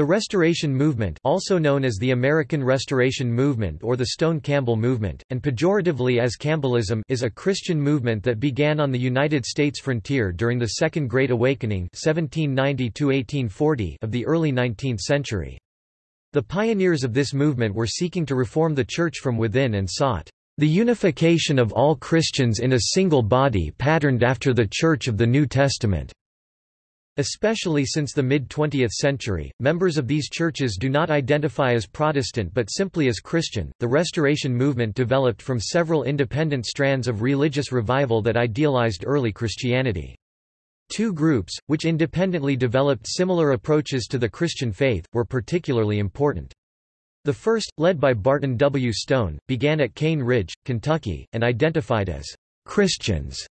The Restoration Movement also known as the American Restoration Movement or the Stone Campbell Movement, and pejoratively as Campbellism is a Christian movement that began on the United States frontier during the Second Great Awakening 1790 of the early 19th century. The pioneers of this movement were seeking to reform the Church from within and sought the unification of all Christians in a single body patterned after the Church of the New Testament. Especially since the mid-20th century, members of these churches do not identify as Protestant but simply as Christian. The Restoration movement developed from several independent strands of religious revival that idealized early Christianity. Two groups, which independently developed similar approaches to the Christian faith, were particularly important. The first, led by Barton W. Stone, began at Cane Ridge, Kentucky, and identified as Christians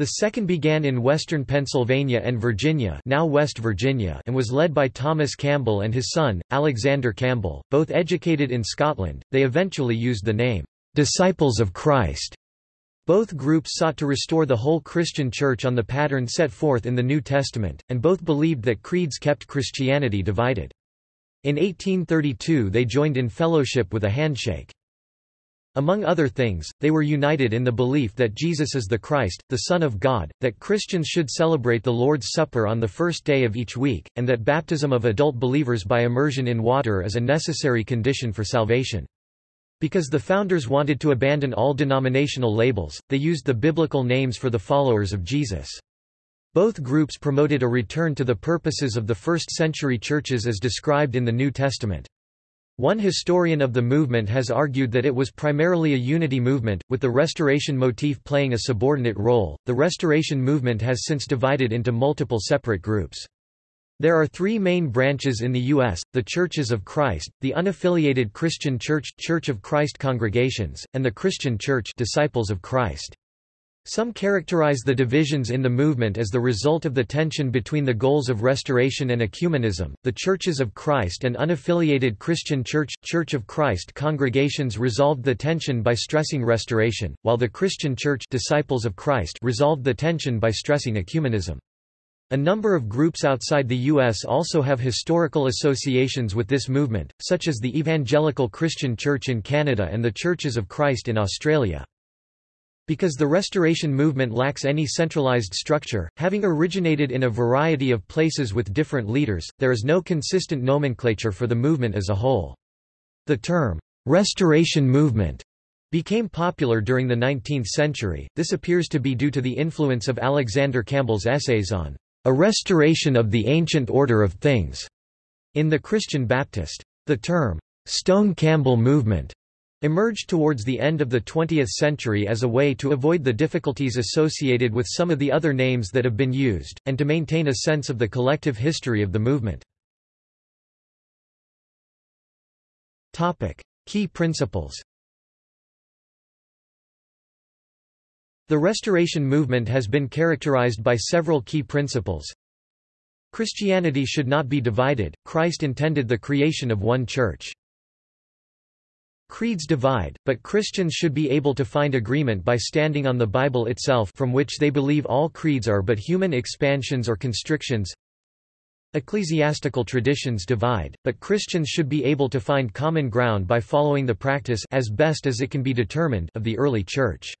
the second began in western Pennsylvania and Virginia now West Virginia and was led by Thomas Campbell and his son, Alexander Campbell, both educated in Scotland. They eventually used the name, "'Disciples of Christ' Both groups sought to restore the whole Christian church on the pattern set forth in the New Testament, and both believed that creeds kept Christianity divided. In 1832 they joined in fellowship with a handshake. Among other things, they were united in the belief that Jesus is the Christ, the Son of God, that Christians should celebrate the Lord's Supper on the first day of each week, and that baptism of adult believers by immersion in water is a necessary condition for salvation. Because the founders wanted to abandon all denominational labels, they used the biblical names for the followers of Jesus. Both groups promoted a return to the purposes of the first-century churches as described in the New Testament. One historian of the movement has argued that it was primarily a unity movement, with the Restoration motif playing a subordinate role. The Restoration movement has since divided into multiple separate groups. There are three main branches in the U.S., the Churches of Christ, the Unaffiliated Christian Church Church of Christ Congregations, and the Christian Church Disciples of Christ. Some characterize the divisions in the movement as the result of the tension between the goals of restoration and ecumenism. The Churches of Christ and unaffiliated Christian Church Church of Christ congregations resolved the tension by stressing restoration, while the Christian Church Disciples of Christ resolved the tension by stressing ecumenism. A number of groups outside the U.S. also have historical associations with this movement, such as the Evangelical Christian Church in Canada and the Churches of Christ in Australia. Because the Restoration movement lacks any centralized structure, having originated in a variety of places with different leaders, there is no consistent nomenclature for the movement as a whole. The term, "'Restoration Movement' became popular during the 19th century. This appears to be due to the influence of Alexander Campbell's essays on a restoration of the ancient order of things in the Christian Baptist. The term, Stone Campbell movement emerged towards the end of the 20th century as a way to avoid the difficulties associated with some of the other names that have been used, and to maintain a sense of the collective history of the movement. Key principles The Restoration movement has been characterized by several key principles. Christianity should not be divided, Christ intended the creation of one church. Creeds divide, but Christians should be able to find agreement by standing on the Bible itself from which they believe all creeds are but human expansions or constrictions. Ecclesiastical traditions divide, but Christians should be able to find common ground by following the practice as best as it can be determined of the early church.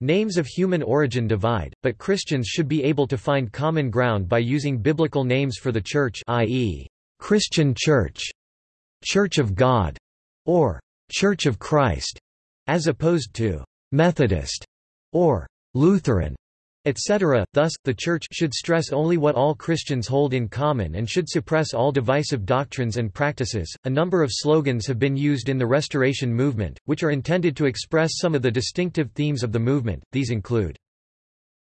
Names of human origin divide, but Christians should be able to find common ground by using biblical names for the church i.e., Christian Church, Church of God, or Church of Christ, as opposed to Methodist or Lutheran, etc. Thus, the Church should stress only what all Christians hold in common and should suppress all divisive doctrines and practices. A number of slogans have been used in the Restoration movement, which are intended to express some of the distinctive themes of the movement. These include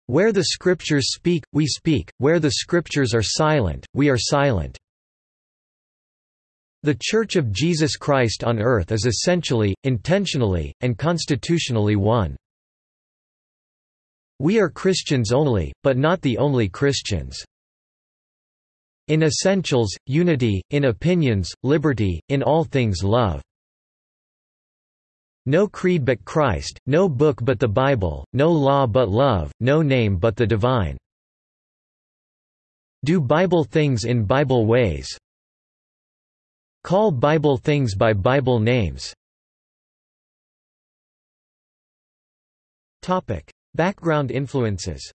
Where the Scriptures speak, we speak, where the Scriptures are silent, we are silent. The Church of Jesus Christ on earth is essentially, intentionally, and constitutionally one. We are Christians only, but not the only Christians. In essentials, unity, in opinions, liberty, in all things love. No creed but Christ, no book but the Bible, no law but love, no name but the divine. Do Bible things in Bible ways. Call Bible things by Bible names. Background influences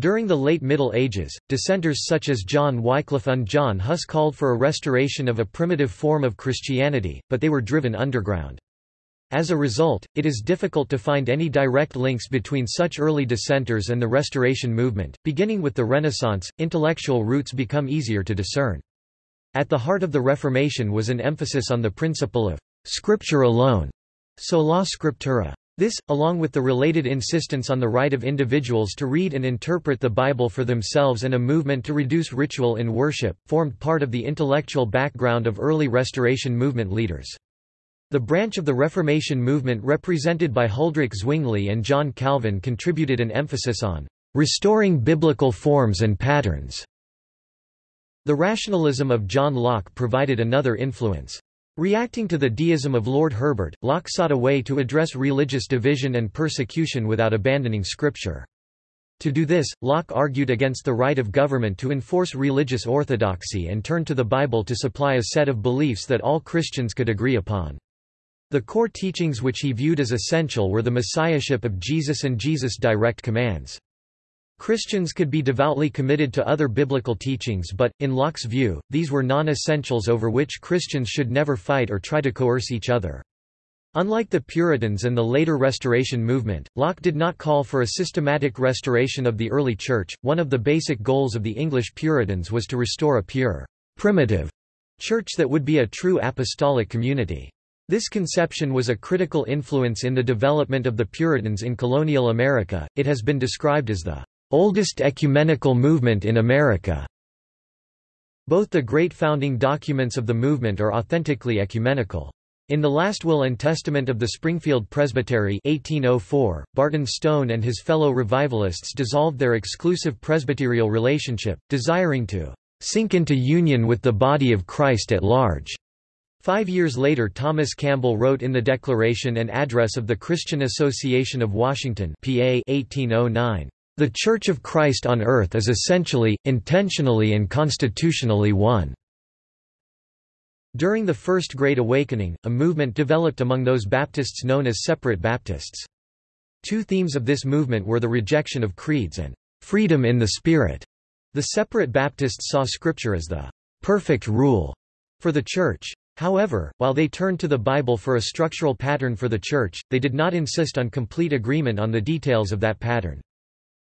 During the late Middle Ages, dissenters such as John Wycliffe and John Huss called for a restoration of a primitive form of Christianity, but they were driven underground. As a result, it is difficult to find any direct links between such early dissenters and the Restoration movement. Beginning with the Renaissance, intellectual roots become easier to discern. At the heart of the Reformation was an emphasis on the principle of Scripture alone, sola scriptura. This, along with the related insistence on the right of individuals to read and interpret the Bible for themselves and a movement to reduce ritual in worship, formed part of the intellectual background of early Restoration movement leaders. The branch of the Reformation movement represented by Huldrych Zwingli and John Calvin contributed an emphasis on restoring biblical forms and patterns. The rationalism of John Locke provided another influence. Reacting to the deism of Lord Herbert, Locke sought a way to address religious division and persecution without abandoning Scripture. To do this, Locke argued against the right of government to enforce religious orthodoxy and turned to the Bible to supply a set of beliefs that all Christians could agree upon. The core teachings which he viewed as essential were the messiahship of Jesus and Jesus' direct commands. Christians could be devoutly committed to other biblical teachings but, in Locke's view, these were non-essentials over which Christians should never fight or try to coerce each other. Unlike the Puritans and the later Restoration movement, Locke did not call for a systematic restoration of the early Church. One of the basic goals of the English Puritans was to restore a pure, primitive church that would be a true apostolic community. This conception was a critical influence in the development of the Puritans in colonial America. It has been described as the oldest ecumenical movement in America. Both the great founding documents of the movement are authentically ecumenical. In the last will and testament of the Springfield Presbytery 1804, Barton Stone and his fellow revivalists dissolved their exclusive presbyterial relationship, desiring to sink into union with the body of Christ at large. Five years later Thomas Campbell wrote in the Declaration and Address of the Christian Association of Washington PA 1809, the Church of Christ on earth is essentially, intentionally and constitutionally one. During the First Great Awakening, a movement developed among those Baptists known as Separate Baptists. Two themes of this movement were the rejection of creeds and freedom in the Spirit. The Separate Baptists saw Scripture as the perfect rule for the Church. However, while they turned to the Bible for a structural pattern for the Church, they did not insist on complete agreement on the details of that pattern.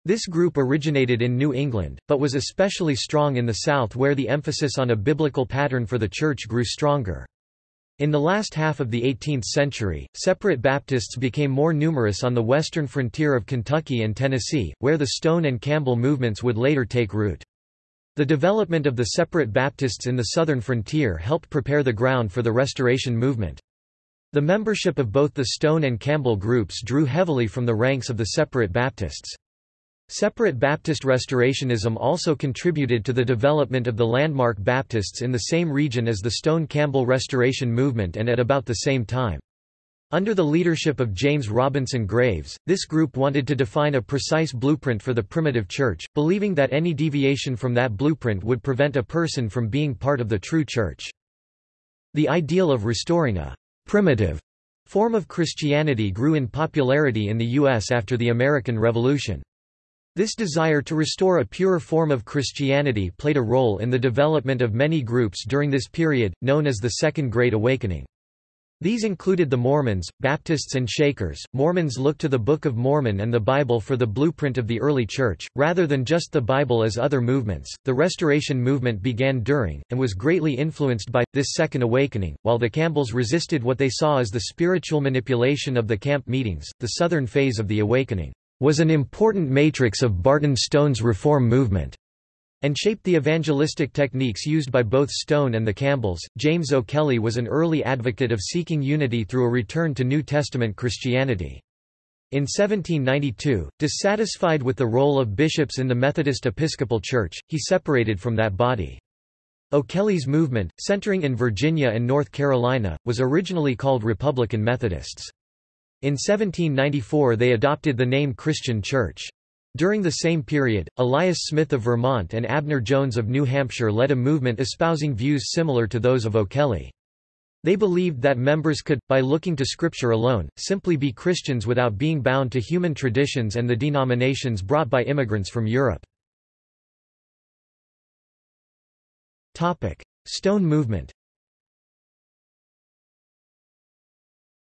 This group originated in New England, but was especially strong in the South where the emphasis on a biblical pattern for the Church grew stronger. In the last half of the 18th century, separate Baptists became more numerous on the western frontier of Kentucky and Tennessee, where the Stone and Campbell movements would later take root. The development of the separate Baptists in the southern frontier helped prepare the ground for the Restoration movement. The membership of both the Stone and Campbell groups drew heavily from the ranks of the separate Baptists. Separate Baptist Restorationism also contributed to the development of the landmark Baptists in the same region as the Stone-Campbell Restoration movement and at about the same time. Under the leadership of James Robinson Graves, this group wanted to define a precise blueprint for the primitive church, believing that any deviation from that blueprint would prevent a person from being part of the true church. The ideal of restoring a primitive form of Christianity grew in popularity in the U.S. after the American Revolution. This desire to restore a pure form of Christianity played a role in the development of many groups during this period, known as the Second Great Awakening. These included the Mormons, Baptists and Shakers. Mormons looked to the Book of Mormon and the Bible for the blueprint of the early church, rather than just the Bible as other movements. The Restoration movement began during, and was greatly influenced by, this Second Awakening, while the Campbells resisted what they saw as the spiritual manipulation of the camp meetings, the southern phase of the Awakening was an important matrix of Barton Stone's reform movement and shaped the evangelistic techniques used by both Stone and the Campbells. James O'Kelly was an early advocate of seeking unity through a return to New Testament Christianity. In 1792, dissatisfied with the role of bishops in the Methodist Episcopal Church, he separated from that body. O'Kelly's movement, centering in Virginia and North Carolina, was originally called Republican Methodists. In 1794 they adopted the name Christian Church. During the same period, Elias Smith of Vermont and Abner Jones of New Hampshire led a movement espousing views similar to those of O'Kelly. They believed that members could, by looking to Scripture alone, simply be Christians without being bound to human traditions and the denominations brought by immigrants from Europe. Stone movement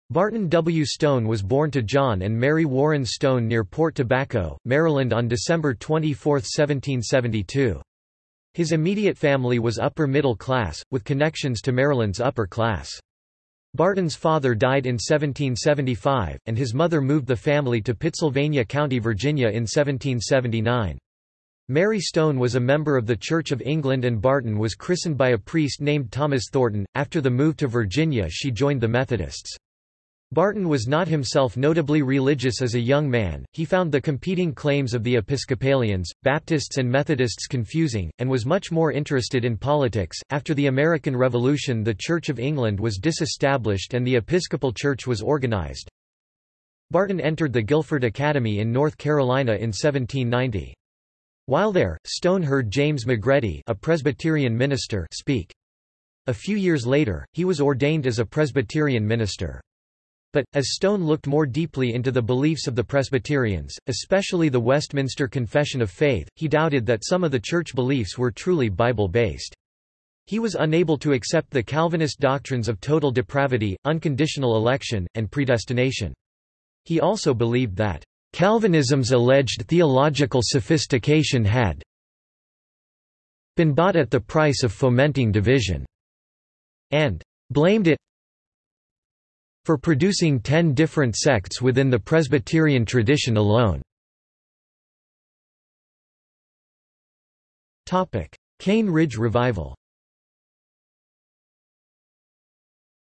Barton W. Stone was born to John and Mary Warren Stone near Port Tobacco, Maryland on December 24, 1772. His immediate family was upper middle class, with connections to Maryland's upper class. Barton's father died in 1775, and his mother moved the family to Pittsylvania County, Virginia in 1779. Mary Stone was a member of the Church of England and Barton was christened by a priest named Thomas Thornton. After the move to Virginia she joined the Methodists. Barton was not himself notably religious as a young man, he found the competing claims of the Episcopalians, Baptists, and Methodists confusing, and was much more interested in politics. After the American Revolution, the Church of England was disestablished and the Episcopal Church was organized. Barton entered the Guilford Academy in North Carolina in 1790. While there, Stone heard James McGready, a Presbyterian minister, speak. A few years later, he was ordained as a Presbyterian minister. But, as Stone looked more deeply into the beliefs of the Presbyterians, especially the Westminster Confession of Faith, he doubted that some of the church beliefs were truly Bible-based. He was unable to accept the Calvinist doctrines of total depravity, unconditional election, and predestination. He also believed that, "...Calvinism's alleged theological sophistication had been bought at the price of fomenting division," and blamed it for producing ten different sects within the Presbyterian tradition alone. Cane Ridge Revival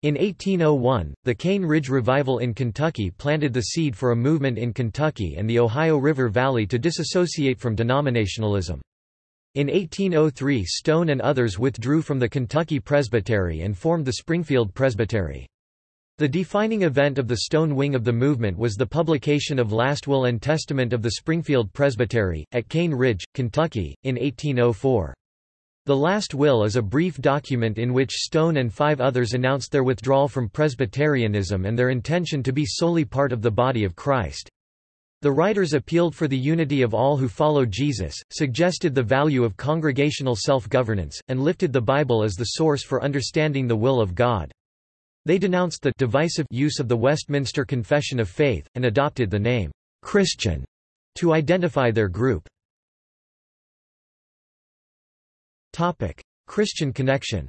In 1801, the Cane Ridge Revival in Kentucky planted the seed for a movement in Kentucky and the Ohio River Valley to disassociate from denominationalism. In 1803 Stone and others withdrew from the Kentucky Presbytery and formed the Springfield Presbytery. The defining event of the Stone wing of the movement was the publication of Last Will and Testament of the Springfield Presbytery, at Cane Ridge, Kentucky, in 1804. The Last Will is a brief document in which Stone and five others announced their withdrawal from Presbyterianism and their intention to be solely part of the body of Christ. The writers appealed for the unity of all who follow Jesus, suggested the value of congregational self-governance, and lifted the Bible as the source for understanding the will of God. They denounced the divisive use of the Westminster Confession of Faith, and adopted the name Christian to identify their group. Christian connection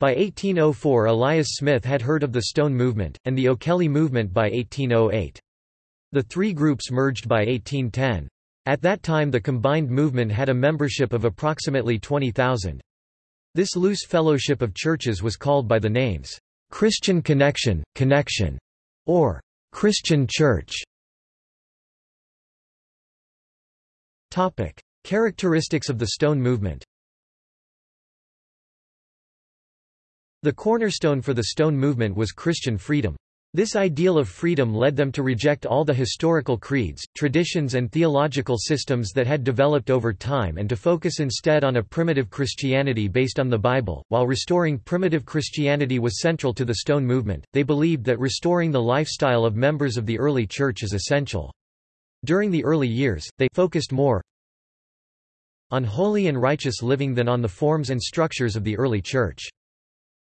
By 1804 Elias Smith had heard of the Stone Movement, and the O'Kelly Movement by 1808. The three groups merged by 1810. At that time the combined movement had a membership of approximately 20,000. This loose fellowship of churches was called by the names, Christian Connection, Connection, or Christian Church. Topic: Characteristics of the Stone movement. The cornerstone for the Stone movement was Christian freedom. This ideal of freedom led them to reject all the historical creeds, traditions and theological systems that had developed over time and to focus instead on a primitive Christianity based on the Bible. While restoring primitive Christianity was central to the Stone movement, they believed that restoring the lifestyle of members of the early church is essential. During the early years, they focused more on holy and righteous living than on the forms and structures of the early church.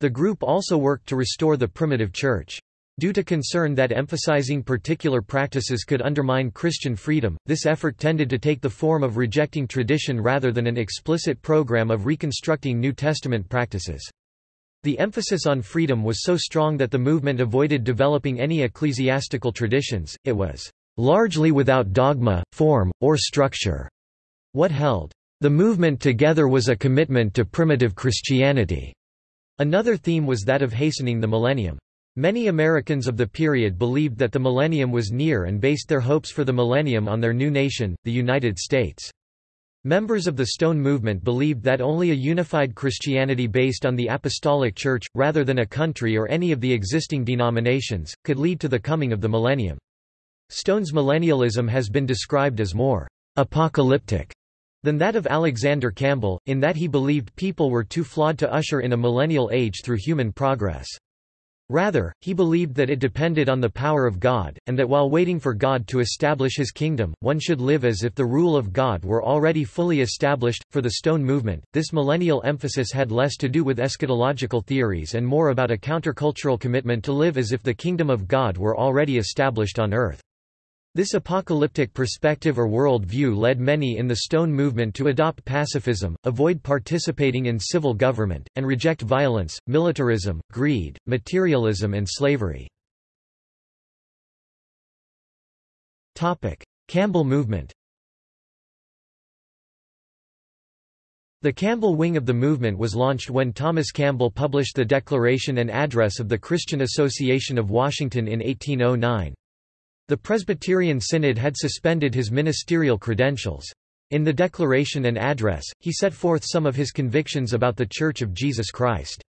The group also worked to restore the primitive church. Due to concern that emphasizing particular practices could undermine Christian freedom, this effort tended to take the form of rejecting tradition rather than an explicit program of reconstructing New Testament practices. The emphasis on freedom was so strong that the movement avoided developing any ecclesiastical traditions, it was largely without dogma, form, or structure. What held the movement together was a commitment to primitive Christianity. Another theme was that of hastening the millennium. Many Americans of the period believed that the millennium was near and based their hopes for the millennium on their new nation, the United States. Members of the Stone Movement believed that only a unified Christianity based on the Apostolic Church, rather than a country or any of the existing denominations, could lead to the coming of the millennium. Stone's millennialism has been described as more apocalyptic than that of Alexander Campbell, in that he believed people were too flawed to usher in a millennial age through human progress. Rather, he believed that it depended on the power of God, and that while waiting for God to establish his kingdom, one should live as if the rule of God were already fully established. For the Stone movement, this millennial emphasis had less to do with eschatological theories and more about a countercultural commitment to live as if the kingdom of God were already established on earth. This apocalyptic perspective or world view led many in the Stone movement to adopt pacifism, avoid participating in civil government, and reject violence, militarism, greed, materialism and slavery. Campbell movement The Campbell wing of the movement was launched when Thomas Campbell published the Declaration and Address of the Christian Association of Washington in 1809. The Presbyterian Synod had suspended his ministerial credentials. In the Declaration and Address, he set forth some of his convictions about the Church of Jesus Christ.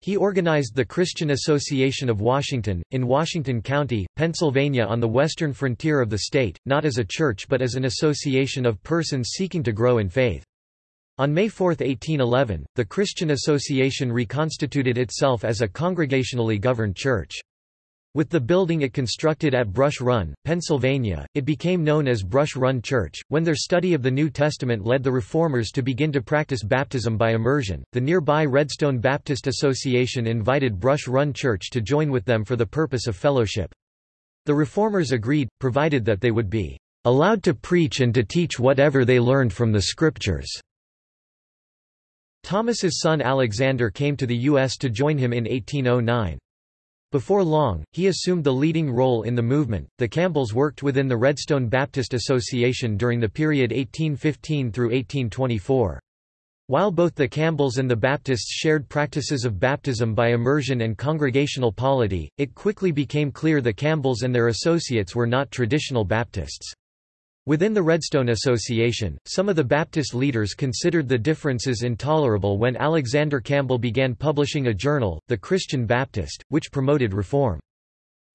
He organized the Christian Association of Washington, in Washington County, Pennsylvania on the western frontier of the state, not as a church but as an association of persons seeking to grow in faith. On May 4, 1811, the Christian Association reconstituted itself as a congregationally governed church. With the building it constructed at Brush Run, Pennsylvania, it became known as Brush Run Church. When their study of the New Testament led the Reformers to begin to practice baptism by immersion, the nearby Redstone Baptist Association invited Brush Run Church to join with them for the purpose of fellowship. The Reformers agreed, provided that they would be allowed to preach and to teach whatever they learned from the Scriptures. Thomas's son Alexander came to the U.S. to join him in 1809. Before long, he assumed the leading role in the movement. The Campbells worked within the Redstone Baptist Association during the period 1815 through 1824. While both the Campbells and the Baptists shared practices of baptism by immersion and congregational polity, it quickly became clear the Campbells and their associates were not traditional Baptists. Within the Redstone Association, some of the Baptist leaders considered the differences intolerable when Alexander Campbell began publishing a journal, The Christian Baptist, which promoted reform.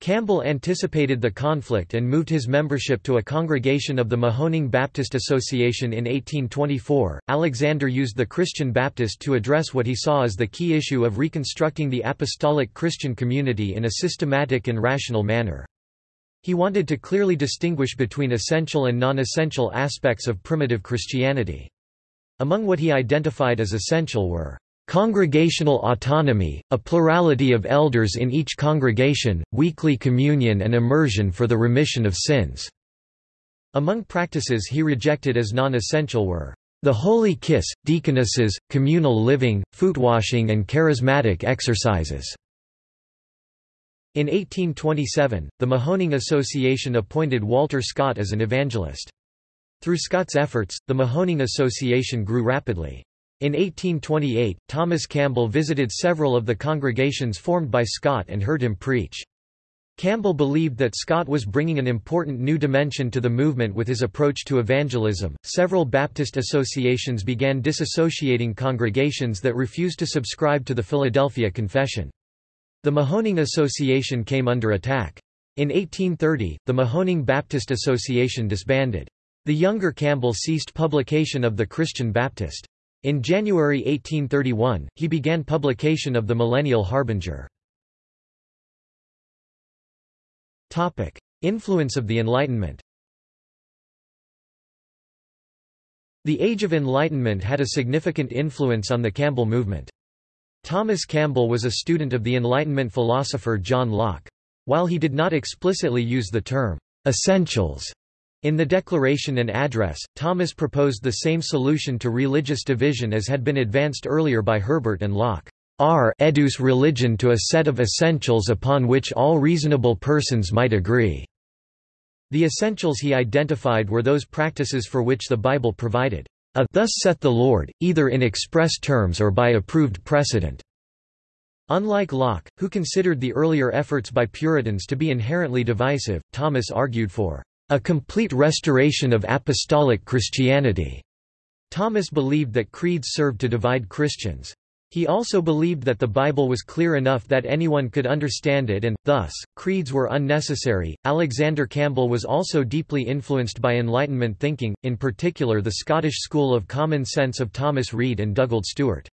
Campbell anticipated the conflict and moved his membership to a congregation of the Mahoning Baptist Association in 1824. Alexander used the Christian Baptist to address what he saw as the key issue of reconstructing the apostolic Christian community in a systematic and rational manner. He wanted to clearly distinguish between essential and non-essential aspects of primitive Christianity. Among what he identified as essential were congregational autonomy, a plurality of elders in each congregation, weekly communion and immersion for the remission of sins." Among practices he rejected as non-essential were the holy kiss, deaconesses, communal living, footwashing and charismatic exercises. In 1827, the Mahoning Association appointed Walter Scott as an evangelist. Through Scott's efforts, the Mahoning Association grew rapidly. In 1828, Thomas Campbell visited several of the congregations formed by Scott and heard him preach. Campbell believed that Scott was bringing an important new dimension to the movement with his approach to evangelism. Several Baptist associations began disassociating congregations that refused to subscribe to the Philadelphia Confession. The Mahoning Association came under attack. In 1830, the Mahoning Baptist Association disbanded. The younger Campbell ceased publication of the Christian Baptist. In January 1831, he began publication of the Millennial Harbinger. Topic: Influence of the Enlightenment The Age of Enlightenment had a significant influence on the Campbell movement. Thomas Campbell was a student of the Enlightenment philosopher John Locke. While he did not explicitly use the term, essentials, in the Declaration and Address, Thomas proposed the same solution to religious division as had been advanced earlier by Herbert and Locke. R educe religion to a set of essentials upon which all reasonable persons might agree. The essentials he identified were those practices for which the Bible provided a thus saith the Lord, either in express terms or by approved precedent. Unlike Locke, who considered the earlier efforts by Puritans to be inherently divisive, Thomas argued for a complete restoration of apostolic Christianity. Thomas believed that creeds served to divide Christians. He also believed that the Bible was clear enough that anyone could understand it and, thus, creeds were unnecessary. Alexander Campbell was also deeply influenced by Enlightenment thinking, in particular the Scottish school of common sense of Thomas Reid and Dugald Stewart.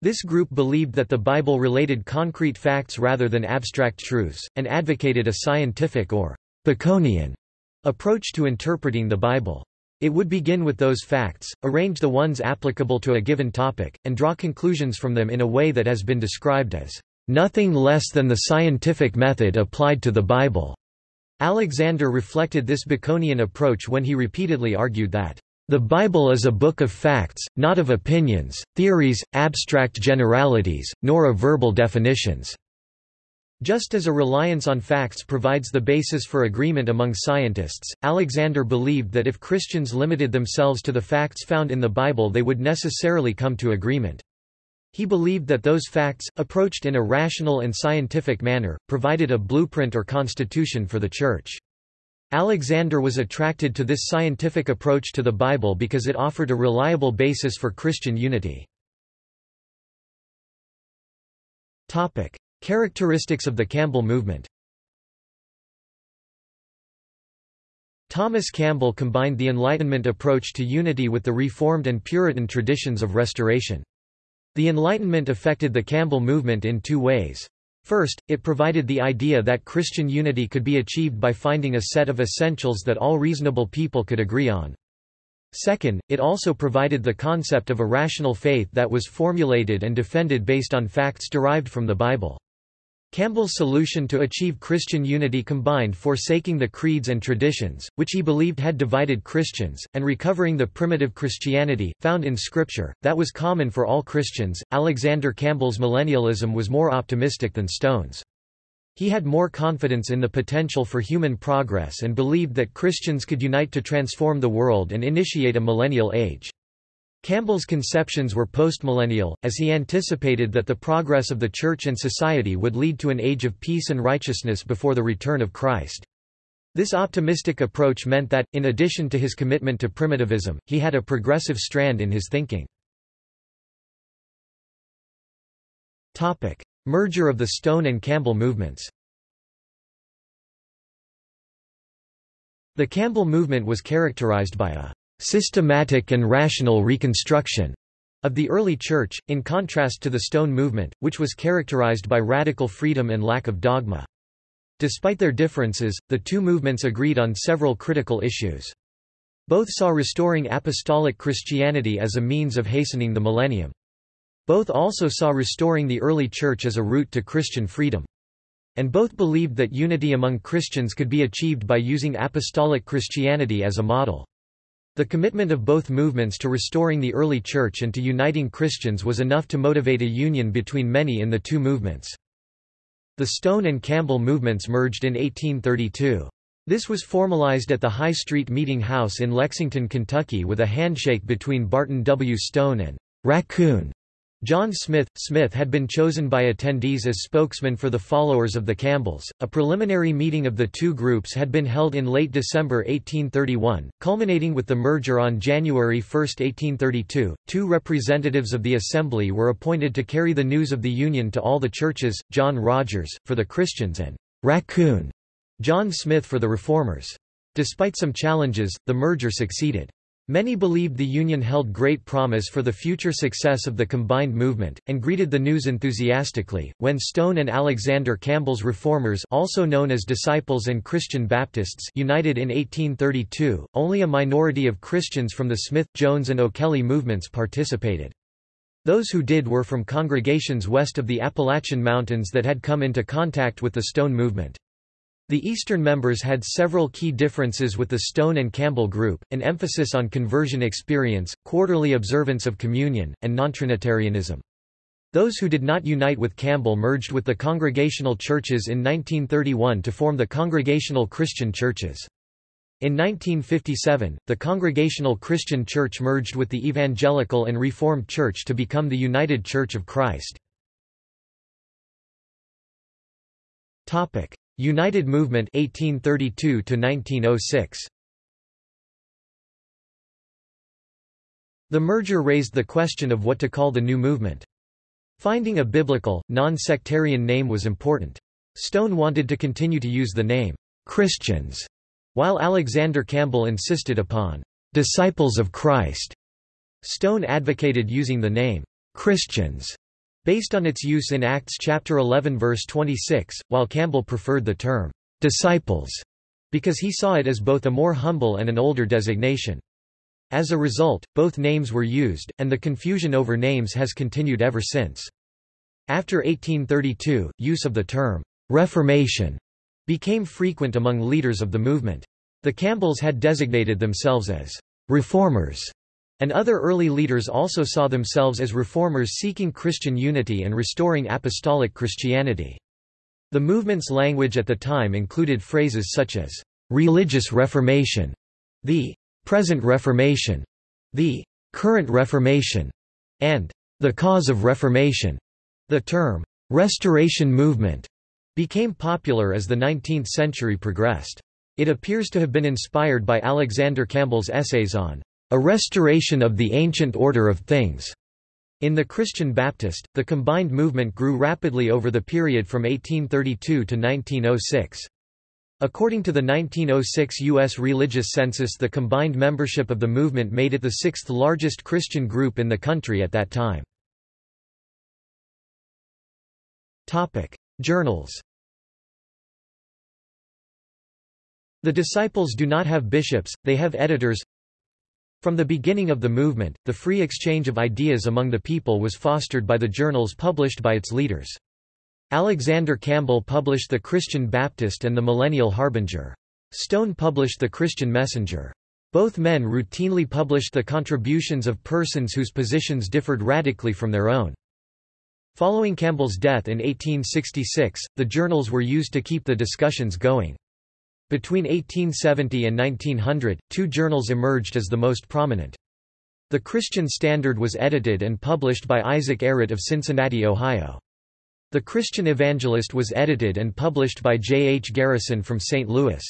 This group believed that the Bible related concrete facts rather than abstract truths, and advocated a scientific or Baconian approach to interpreting the Bible. It would begin with those facts, arrange the ones applicable to a given topic, and draw conclusions from them in a way that has been described as nothing less than the scientific method applied to the Bible. Alexander reflected this Baconian approach when he repeatedly argued that the Bible is a book of facts, not of opinions, theories, abstract generalities, nor of verbal definitions. Just as a reliance on facts provides the basis for agreement among scientists, Alexander believed that if Christians limited themselves to the facts found in the Bible they would necessarily come to agreement. He believed that those facts, approached in a rational and scientific manner, provided a blueprint or constitution for the Church. Alexander was attracted to this scientific approach to the Bible because it offered a reliable basis for Christian unity. Characteristics of the Campbell movement Thomas Campbell combined the Enlightenment approach to unity with the Reformed and Puritan traditions of Restoration. The Enlightenment affected the Campbell movement in two ways. First, it provided the idea that Christian unity could be achieved by finding a set of essentials that all reasonable people could agree on. Second, it also provided the concept of a rational faith that was formulated and defended based on facts derived from the Bible. Campbell's solution to achieve Christian unity combined forsaking the creeds and traditions, which he believed had divided Christians, and recovering the primitive Christianity, found in Scripture, that was common for all Christians. Alexander Campbell's millennialism was more optimistic than Stone's. He had more confidence in the potential for human progress and believed that Christians could unite to transform the world and initiate a millennial age. Campbell's conceptions were postmillennial, as he anticipated that the progress of the Church and society would lead to an age of peace and righteousness before the return of Christ. This optimistic approach meant that, in addition to his commitment to primitivism, he had a progressive strand in his thinking. Merger of the Stone and Campbell movements The Campbell movement was characterized by a systematic and rational reconstruction of the early Church, in contrast to the Stone movement, which was characterized by radical freedom and lack of dogma. Despite their differences, the two movements agreed on several critical issues. Both saw restoring apostolic Christianity as a means of hastening the millennium. Both also saw restoring the early Church as a route to Christian freedom. And both believed that unity among Christians could be achieved by using apostolic Christianity as a model. The commitment of both movements to restoring the early Church and to uniting Christians was enough to motivate a union between many in the two movements. The Stone and Campbell movements merged in 1832. This was formalized at the High Street Meeting House in Lexington, Kentucky with a handshake between Barton W. Stone and Raccoon John Smith Smith had been chosen by attendees as spokesman for the followers of the Campbells. A preliminary meeting of the two groups had been held in late December 1831, culminating with the merger on January 1, 1832. Two representatives of the assembly were appointed to carry the news of the union to all the churches: John Rogers for the Christians and Raccoon John Smith for the Reformers. Despite some challenges, the merger succeeded. Many believed the Union held great promise for the future success of the combined movement, and greeted the news enthusiastically. When Stone and Alexander Campbell's Reformers, also known as Disciples and Christian Baptists, united in 1832, only a minority of Christians from the Smith, Jones, and O'Kelly movements participated. Those who did were from congregations west of the Appalachian Mountains that had come into contact with the Stone movement. The Eastern members had several key differences with the Stone and Campbell group, an emphasis on conversion experience, quarterly observance of communion, and nontrinitarianism. Those who did not unite with Campbell merged with the Congregational churches in 1931 to form the Congregational Christian Churches. In 1957, the Congregational Christian Church merged with the Evangelical and Reformed Church to become the United Church of Christ. United Movement 1832 to 1906 The merger raised the question of what to call the new movement. Finding a biblical, non-sectarian name was important. Stone wanted to continue to use the name, Christians, while Alexander Campbell insisted upon disciples of Christ. Stone advocated using the name Christians based on its use in Acts chapter 11 verse 26, while Campbell preferred the term disciples because he saw it as both a more humble and an older designation. As a result, both names were used, and the confusion over names has continued ever since. After 1832, use of the term Reformation became frequent among leaders of the movement. The Campbells had designated themselves as reformers, and other early leaders also saw themselves as reformers seeking Christian unity and restoring apostolic Christianity. The movement's language at the time included phrases such as religious reformation, the present reformation, the current reformation, and the cause of reformation. The term restoration movement became popular as the 19th century progressed. It appears to have been inspired by Alexander Campbell's essays on a restoration of the ancient order of things. In the Christian Baptist, the combined movement grew rapidly over the period from 1832 to 1906. According to the 1906 U.S. religious census the combined membership of the movement made it the sixth largest Christian group in the country at that time. Journals The disciples do not have bishops, they have editors. From the beginning of the movement, the free exchange of ideas among the people was fostered by the journals published by its leaders. Alexander Campbell published The Christian Baptist and The Millennial Harbinger. Stone published The Christian Messenger. Both men routinely published the contributions of persons whose positions differed radically from their own. Following Campbell's death in 1866, the journals were used to keep the discussions going. Between 1870 and 1900, two journals emerged as the most prominent. The Christian Standard was edited and published by Isaac Errett of Cincinnati, Ohio. The Christian Evangelist was edited and published by J. H. Garrison from St. Louis.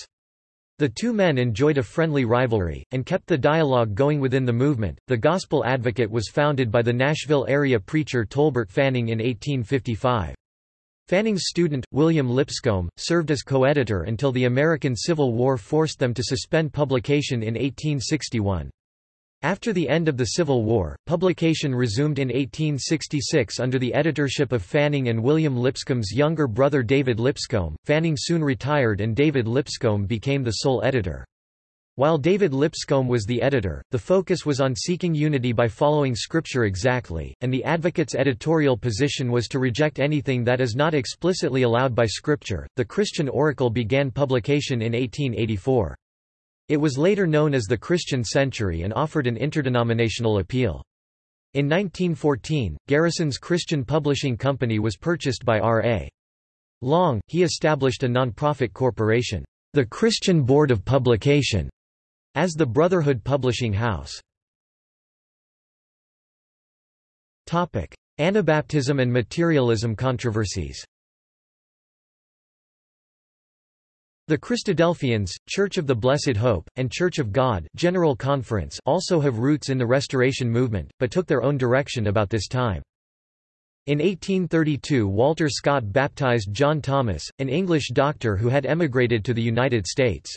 The two men enjoyed a friendly rivalry, and kept the dialogue going within the movement. The Gospel Advocate was founded by the Nashville area preacher Tolbert Fanning in 1855. Fanning's student, William Lipscomb, served as co-editor until the American Civil War forced them to suspend publication in 1861. After the end of the Civil War, publication resumed in 1866 under the editorship of Fanning and William Lipscomb's younger brother David Lipscomb. Fanning soon retired and David Lipscomb became the sole editor. While David Lipscomb was the editor, the focus was on seeking unity by following Scripture exactly, and the Advocate's editorial position was to reject anything that is not explicitly allowed by Scripture. The Christian Oracle began publication in 1884. It was later known as the Christian Century and offered an interdenominational appeal. In 1914, Garrison's Christian Publishing Company was purchased by R.A. Long. He established a non-profit corporation, the Christian Board of Publication, as the Brotherhood Publishing House. Topic: Anabaptism and materialism controversies The Christadelphians, Church of the Blessed Hope, and Church of God General Conference also have roots in the Restoration movement, but took their own direction about this time. In 1832 Walter Scott baptized John Thomas, an English doctor who had emigrated to the United States.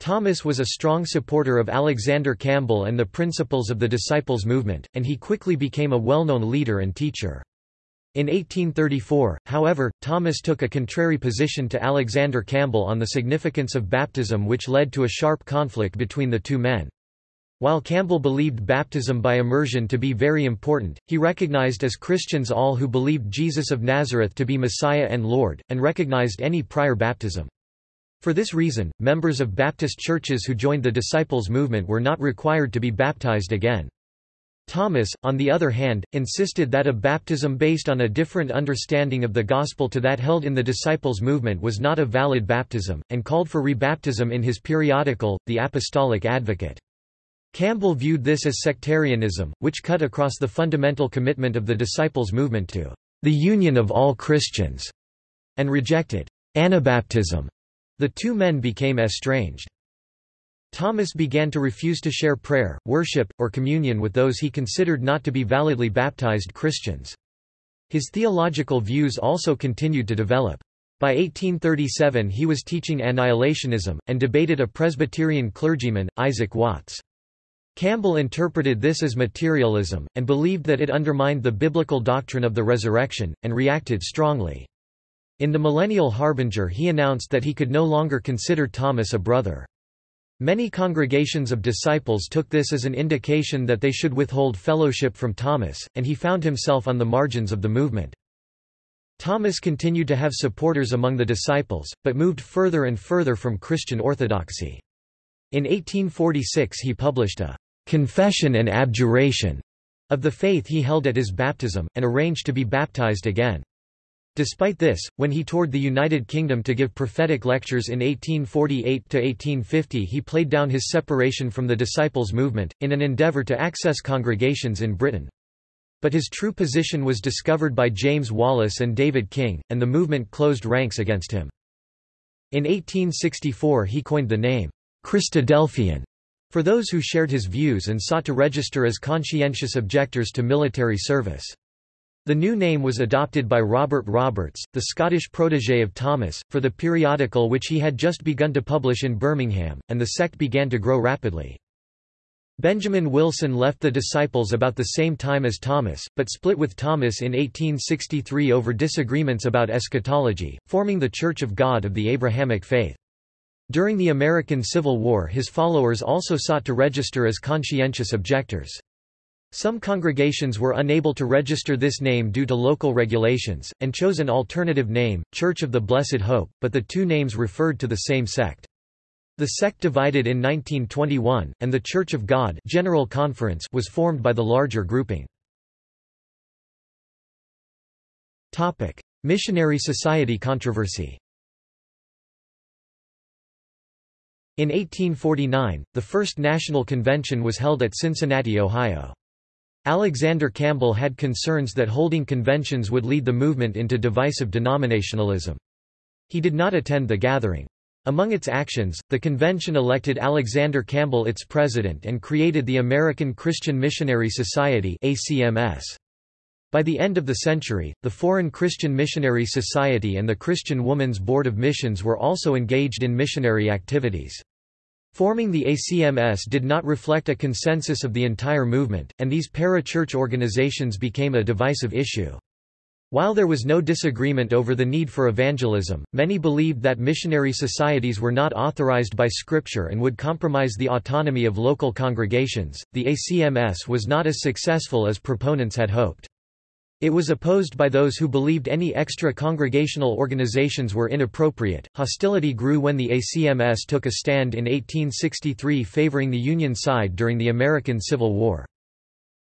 Thomas was a strong supporter of Alexander Campbell and the principles of the Disciples movement, and he quickly became a well-known leader and teacher. In 1834, however, Thomas took a contrary position to Alexander Campbell on the significance of baptism which led to a sharp conflict between the two men. While Campbell believed baptism by immersion to be very important, he recognized as Christians all who believed Jesus of Nazareth to be Messiah and Lord, and recognized any prior baptism. For this reason, members of Baptist churches who joined the Disciples movement were not required to be baptized again. Thomas, on the other hand, insisted that a baptism based on a different understanding of the gospel to that held in the Disciples movement was not a valid baptism, and called for rebaptism in his periodical, The Apostolic Advocate. Campbell viewed this as sectarianism, which cut across the fundamental commitment of the Disciples movement to the union of all Christians, and rejected Anabaptism the two men became estranged. Thomas began to refuse to share prayer, worship, or communion with those he considered not to be validly baptized Christians. His theological views also continued to develop. By 1837 he was teaching annihilationism, and debated a Presbyterian clergyman, Isaac Watts. Campbell interpreted this as materialism, and believed that it undermined the biblical doctrine of the resurrection, and reacted strongly. In the Millennial Harbinger he announced that he could no longer consider Thomas a brother. Many congregations of disciples took this as an indication that they should withhold fellowship from Thomas, and he found himself on the margins of the movement. Thomas continued to have supporters among the disciples, but moved further and further from Christian orthodoxy. In 1846 he published a «confession and abjuration» of the faith he held at his baptism, and arranged to be baptized again. Despite this, when he toured the United Kingdom to give prophetic lectures in 1848–1850 he played down his separation from the Disciples' movement, in an endeavour to access congregations in Britain. But his true position was discovered by James Wallace and David King, and the movement closed ranks against him. In 1864 he coined the name, Christadelphian, for those who shared his views and sought to register as conscientious objectors to military service. The new name was adopted by Robert Roberts, the Scottish protégé of Thomas, for the periodical which he had just begun to publish in Birmingham, and the sect began to grow rapidly. Benjamin Wilson left the Disciples about the same time as Thomas, but split with Thomas in 1863 over disagreements about eschatology, forming the Church of God of the Abrahamic faith. During the American Civil War his followers also sought to register as conscientious objectors. Some congregations were unable to register this name due to local regulations, and chose an alternative name, Church of the Blessed Hope, but the two names referred to the same sect. The sect divided in 1921, and the Church of God General Conference was formed by the larger grouping. Missionary Society controversy In 1849, the first national convention was held at Cincinnati, Ohio. Alexander Campbell had concerns that holding conventions would lead the movement into divisive denominationalism. He did not attend the gathering. Among its actions, the convention elected Alexander Campbell its president and created the American Christian Missionary Society ACMS. By the end of the century, the Foreign Christian Missionary Society and the Christian Women's Board of Missions were also engaged in missionary activities. Forming the ACMS did not reflect a consensus of the entire movement, and these para-church organizations became a divisive issue. While there was no disagreement over the need for evangelism, many believed that missionary societies were not authorized by Scripture and would compromise the autonomy of local congregations. The ACMS was not as successful as proponents had hoped. It was opposed by those who believed any extra congregational organizations were inappropriate. Hostility grew when the ACMS took a stand in 1863 favoring the Union side during the American Civil War.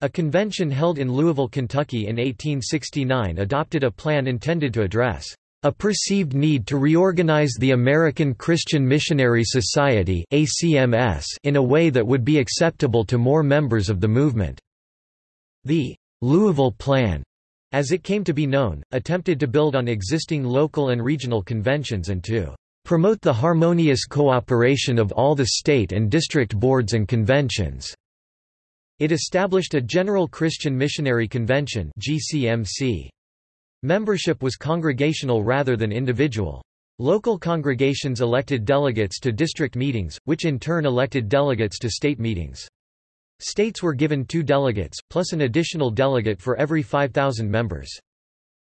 A convention held in Louisville, Kentucky in 1869 adopted a plan intended to address a perceived need to reorganize the American Christian Missionary Society ACMS in a way that would be acceptable to more members of the movement. The Louisville Plan, as it came to be known, attempted to build on existing local and regional conventions and to promote the harmonious cooperation of all the state and district boards and conventions. It established a General Christian Missionary Convention GCMC. Membership was congregational rather than individual. Local congregations elected delegates to district meetings, which in turn elected delegates to state meetings. States were given two delegates, plus an additional delegate for every 5,000 members.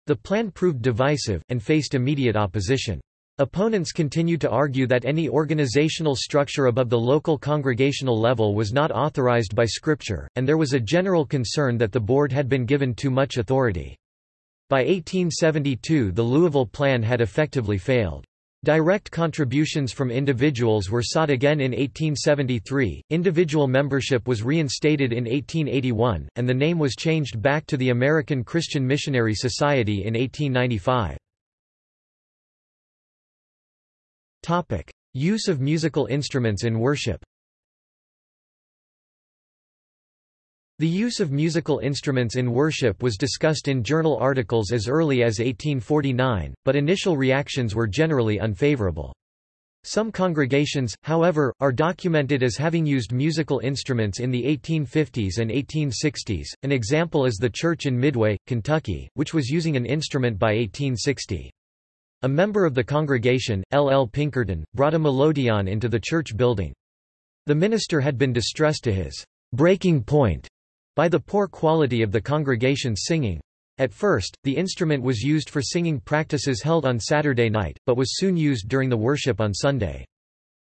The plan proved divisive, and faced immediate opposition. Opponents continued to argue that any organizational structure above the local congregational level was not authorized by Scripture, and there was a general concern that the board had been given too much authority. By 1872 the Louisville Plan had effectively failed. Direct contributions from individuals were sought again in 1873, individual membership was reinstated in 1881, and the name was changed back to the American Christian Missionary Society in 1895. Topic: Use of musical instruments in worship. The use of musical instruments in worship was discussed in journal articles as early as 1849, but initial reactions were generally unfavorable. Some congregations, however, are documented as having used musical instruments in the 1850s and 1860s. An example is the church in Midway, Kentucky, which was using an instrument by 1860. A member of the congregation, L. L. Pinkerton, brought a melodeon into the church building. The minister had been distressed to his breaking point by the poor quality of the congregation's singing. At first, the instrument was used for singing practices held on Saturday night, but was soon used during the worship on Sunday.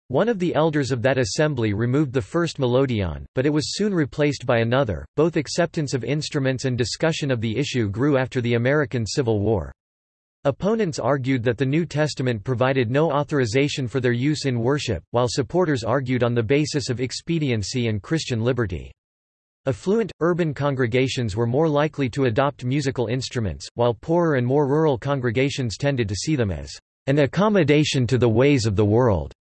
One of the elders of that assembly removed the first melodeon, but it was soon replaced by another. Both acceptance of instruments and discussion of the issue grew after the American Civil War. Opponents argued that the New Testament provided no authorization for their use in worship, while supporters argued on the basis of expediency and Christian liberty. Affluent, urban congregations were more likely to adopt musical instruments, while poorer and more rural congregations tended to see them as an accommodation to the ways of the world.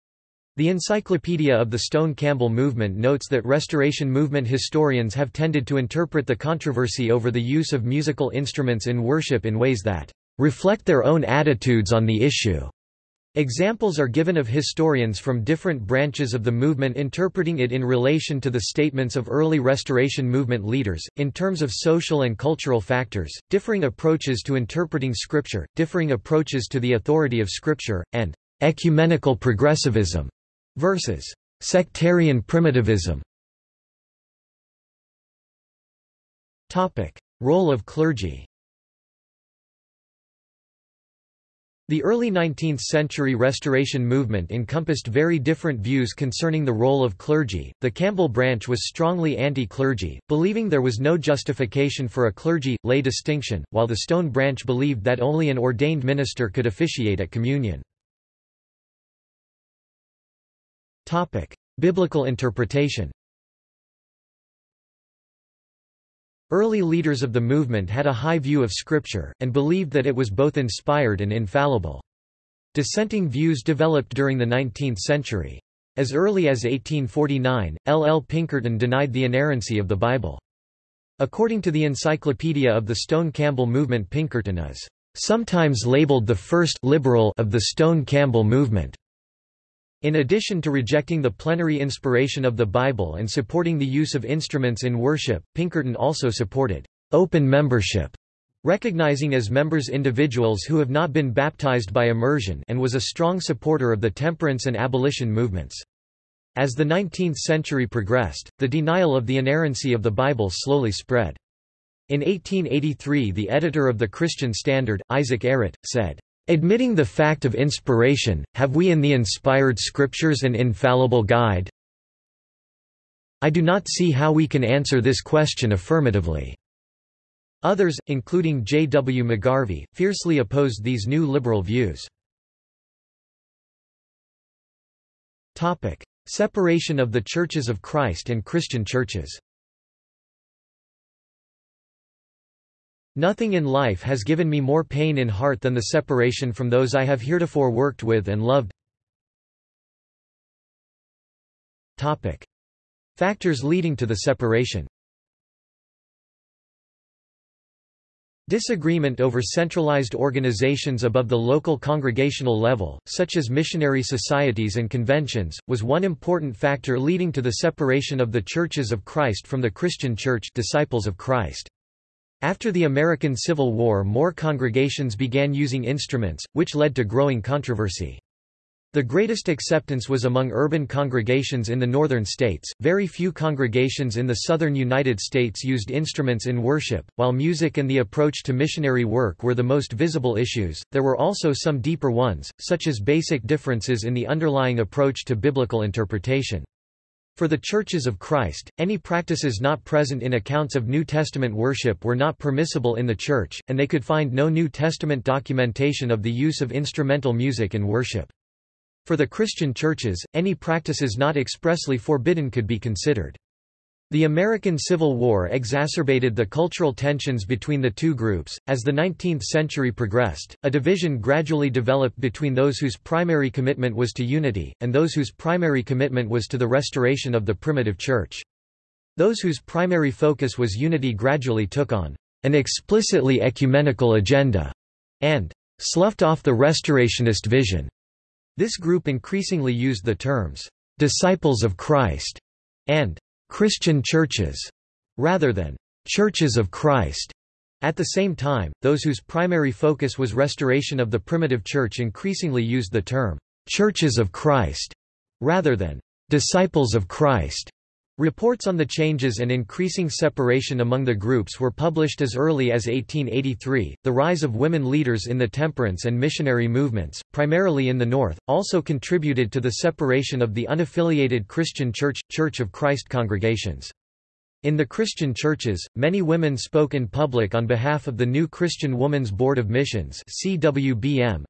The Encyclopedia of the Stone Campbell Movement notes that Restoration Movement historians have tended to interpret the controversy over the use of musical instruments in worship in ways that reflect their own attitudes on the issue. Examples are given of historians from different branches of the movement interpreting it in relation to the statements of early Restoration Movement leaders, in terms of social and cultural factors, differing approaches to interpreting Scripture, differing approaches to the authority of Scripture, and ecumenical progressivism versus sectarian primitivism. Role of clergy The early 19th-century Restoration movement encompassed very different views concerning the role of clergy. The Campbell branch was strongly anti-clergy, believing there was no justification for a clergy-lay distinction, while the Stone branch believed that only an ordained minister could officiate at communion. Biblical interpretation. Early leaders of the movement had a high view of Scripture, and believed that it was both inspired and infallible. Dissenting views developed during the 19th century. As early as 1849, L. L. Pinkerton denied the inerrancy of the Bible. According to the Encyclopedia of the Stone Campbell Movement Pinkerton is sometimes labeled the first liberal of the Stone Campbell movement. In addition to rejecting the plenary inspiration of the Bible and supporting the use of instruments in worship, Pinkerton also supported open membership, recognizing as members individuals who have not been baptized by immersion and was a strong supporter of the temperance and abolition movements. As the 19th century progressed, the denial of the inerrancy of the Bible slowly spread. In 1883 the editor of the Christian Standard, Isaac Errett, said, Admitting the fact of inspiration, have we in the inspired scriptures an infallible guide? I do not see how we can answer this question affirmatively. Others, including J. W. McGarvey, fiercely opposed these new liberal views. Separation of the Churches of Christ and Christian churches Nothing in life has given me more pain in heart than the separation from those I have heretofore worked with and loved. Topic. Factors leading to the separation Disagreement over centralized organizations above the local congregational level, such as missionary societies and conventions, was one important factor leading to the separation of the Churches of Christ from the Christian Church disciples of Christ. After the American Civil War more congregations began using instruments, which led to growing controversy. The greatest acceptance was among urban congregations in the northern states. Very few congregations in the southern United States used instruments in worship. While music and the approach to missionary work were the most visible issues, there were also some deeper ones, such as basic differences in the underlying approach to biblical interpretation. For the Churches of Christ, any practices not present in accounts of New Testament worship were not permissible in the Church, and they could find no New Testament documentation of the use of instrumental music in worship. For the Christian churches, any practices not expressly forbidden could be considered. The American Civil War exacerbated the cultural tensions between the two groups. As the 19th century progressed, a division gradually developed between those whose primary commitment was to unity, and those whose primary commitment was to the restoration of the primitive church. Those whose primary focus was unity gradually took on an explicitly ecumenical agenda and sloughed off the restorationist vision. This group increasingly used the terms, "'Disciples of Christ' and "'Christian churches' rather than "'Churches of Christ' At the same time, those whose primary focus was restoration of the primitive church increasingly used the term, "'Churches of Christ' rather than "'Disciples of Christ' Reports on the changes and increasing separation among the groups were published as early as 1883. The rise of women leaders in the temperance and missionary movements, primarily in the North, also contributed to the separation of the unaffiliated Christian Church Church of Christ congregations. In the Christian churches, many women spoke in public on behalf of the New Christian Women's Board of Missions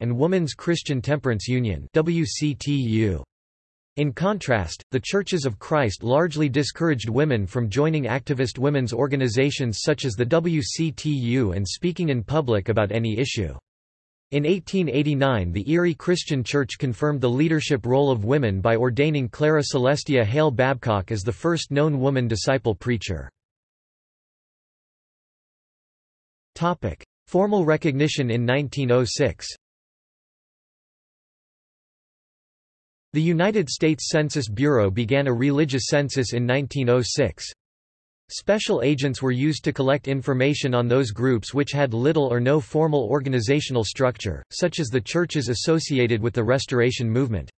and Women's Christian Temperance Union in contrast, the Churches of Christ largely discouraged women from joining activist women's organizations such as the WCTU and speaking in public about any issue. In 1889 the Erie Christian Church confirmed the leadership role of women by ordaining Clara Celestia Hale Babcock as the first known woman disciple preacher. Formal recognition in 1906 The United States Census Bureau began a religious census in 1906. Special agents were used to collect information on those groups which had little or no formal organizational structure, such as the churches associated with the Restoration Movement.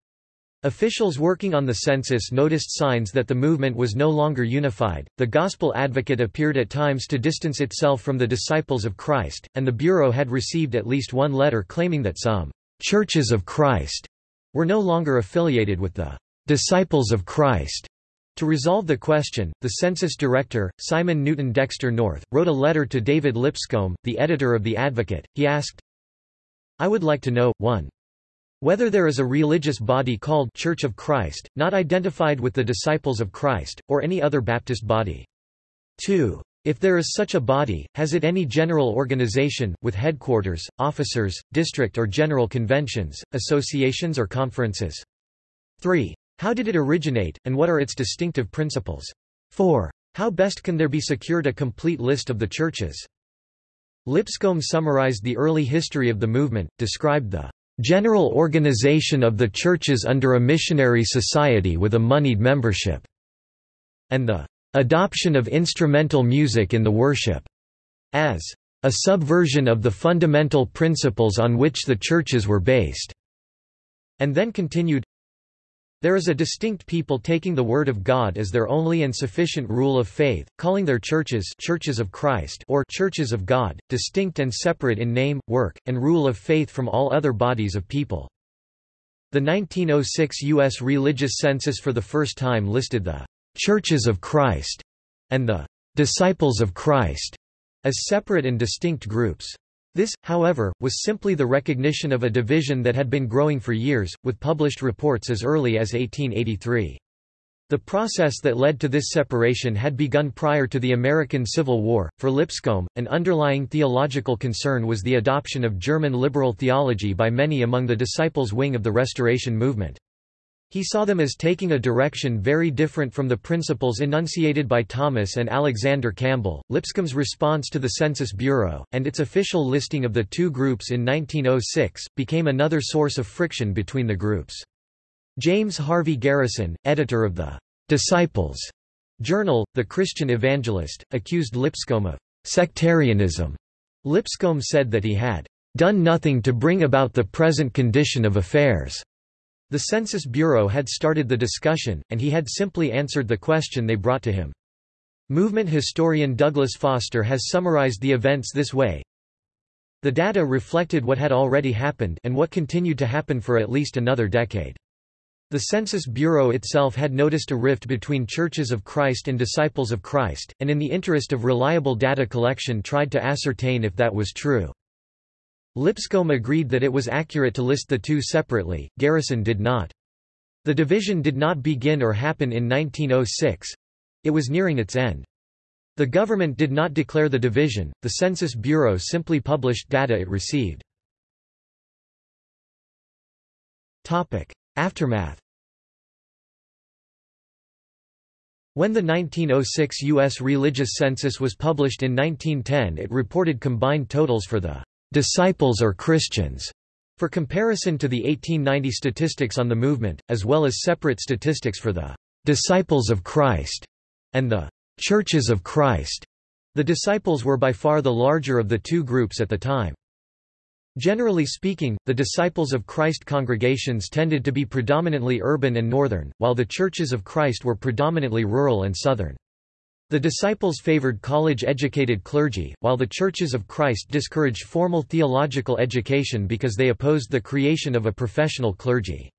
Officials working on the census noticed signs that the movement was no longer unified. The Gospel Advocate appeared at times to distance itself from the disciples of Christ, and the Bureau had received at least one letter claiming that some churches of Christ were no longer affiliated with the Disciples of Christ. To resolve the question, the census director, Simon Newton Dexter North, wrote a letter to David Lipscomb, the editor of The Advocate. He asked, I would like to know, 1. Whether there is a religious body called Church of Christ, not identified with the Disciples of Christ, or any other Baptist body. 2. If there is such a body, has it any general organization, with headquarters, officers, district or general conventions, associations or conferences? 3. How did it originate, and what are its distinctive principles? 4. How best can there be secured a complete list of the churches? Lipscomb summarized the early history of the movement, described the general organization of the churches under a missionary society with a moneyed membership, and the adoption of instrumental music in the worship, as a subversion of the fundamental principles on which the churches were based, and then continued, there is a distinct people taking the Word of God as their only and sufficient rule of faith, calling their churches churches of Christ or churches of God, distinct and separate in name, work, and rule of faith from all other bodies of people. The 1906 U.S. religious census for the first time listed the Churches of Christ, and the Disciples of Christ as separate and distinct groups. This, however, was simply the recognition of a division that had been growing for years, with published reports as early as 1883. The process that led to this separation had begun prior to the American Civil War. For Lipscomb, an underlying theological concern was the adoption of German liberal theology by many among the disciples' wing of the Restoration movement. He saw them as taking a direction very different from the principles enunciated by Thomas and Alexander Campbell. Lipscomb's response to the Census Bureau, and its official listing of the two groups in 1906, became another source of friction between the groups. James Harvey Garrison, editor of the Disciples journal, The Christian Evangelist, accused Lipscomb of sectarianism. Lipscomb said that he had done nothing to bring about the present condition of affairs. The Census Bureau had started the discussion, and he had simply answered the question they brought to him. Movement historian Douglas Foster has summarized the events this way. The data reflected what had already happened and what continued to happen for at least another decade. The Census Bureau itself had noticed a rift between Churches of Christ and Disciples of Christ, and in the interest of reliable data collection tried to ascertain if that was true. Lipscomb agreed that it was accurate to list the two separately, Garrison did not. The division did not begin or happen in 1906. It was nearing its end. The government did not declare the division, the Census Bureau simply published data it received. Aftermath When the 1906 U.S. religious census was published in 1910 it reported combined totals for the disciples or Christians For comparison to the 1890 statistics on the movement, as well as separate statistics for the "'Disciples of Christ' and the "'Churches of Christ', the disciples were by far the larger of the two groups at the time. Generally speaking, the Disciples of Christ congregations tended to be predominantly urban and northern, while the Churches of Christ were predominantly rural and southern. The disciples favored college-educated clergy, while the Churches of Christ discouraged formal theological education because they opposed the creation of a professional clergy.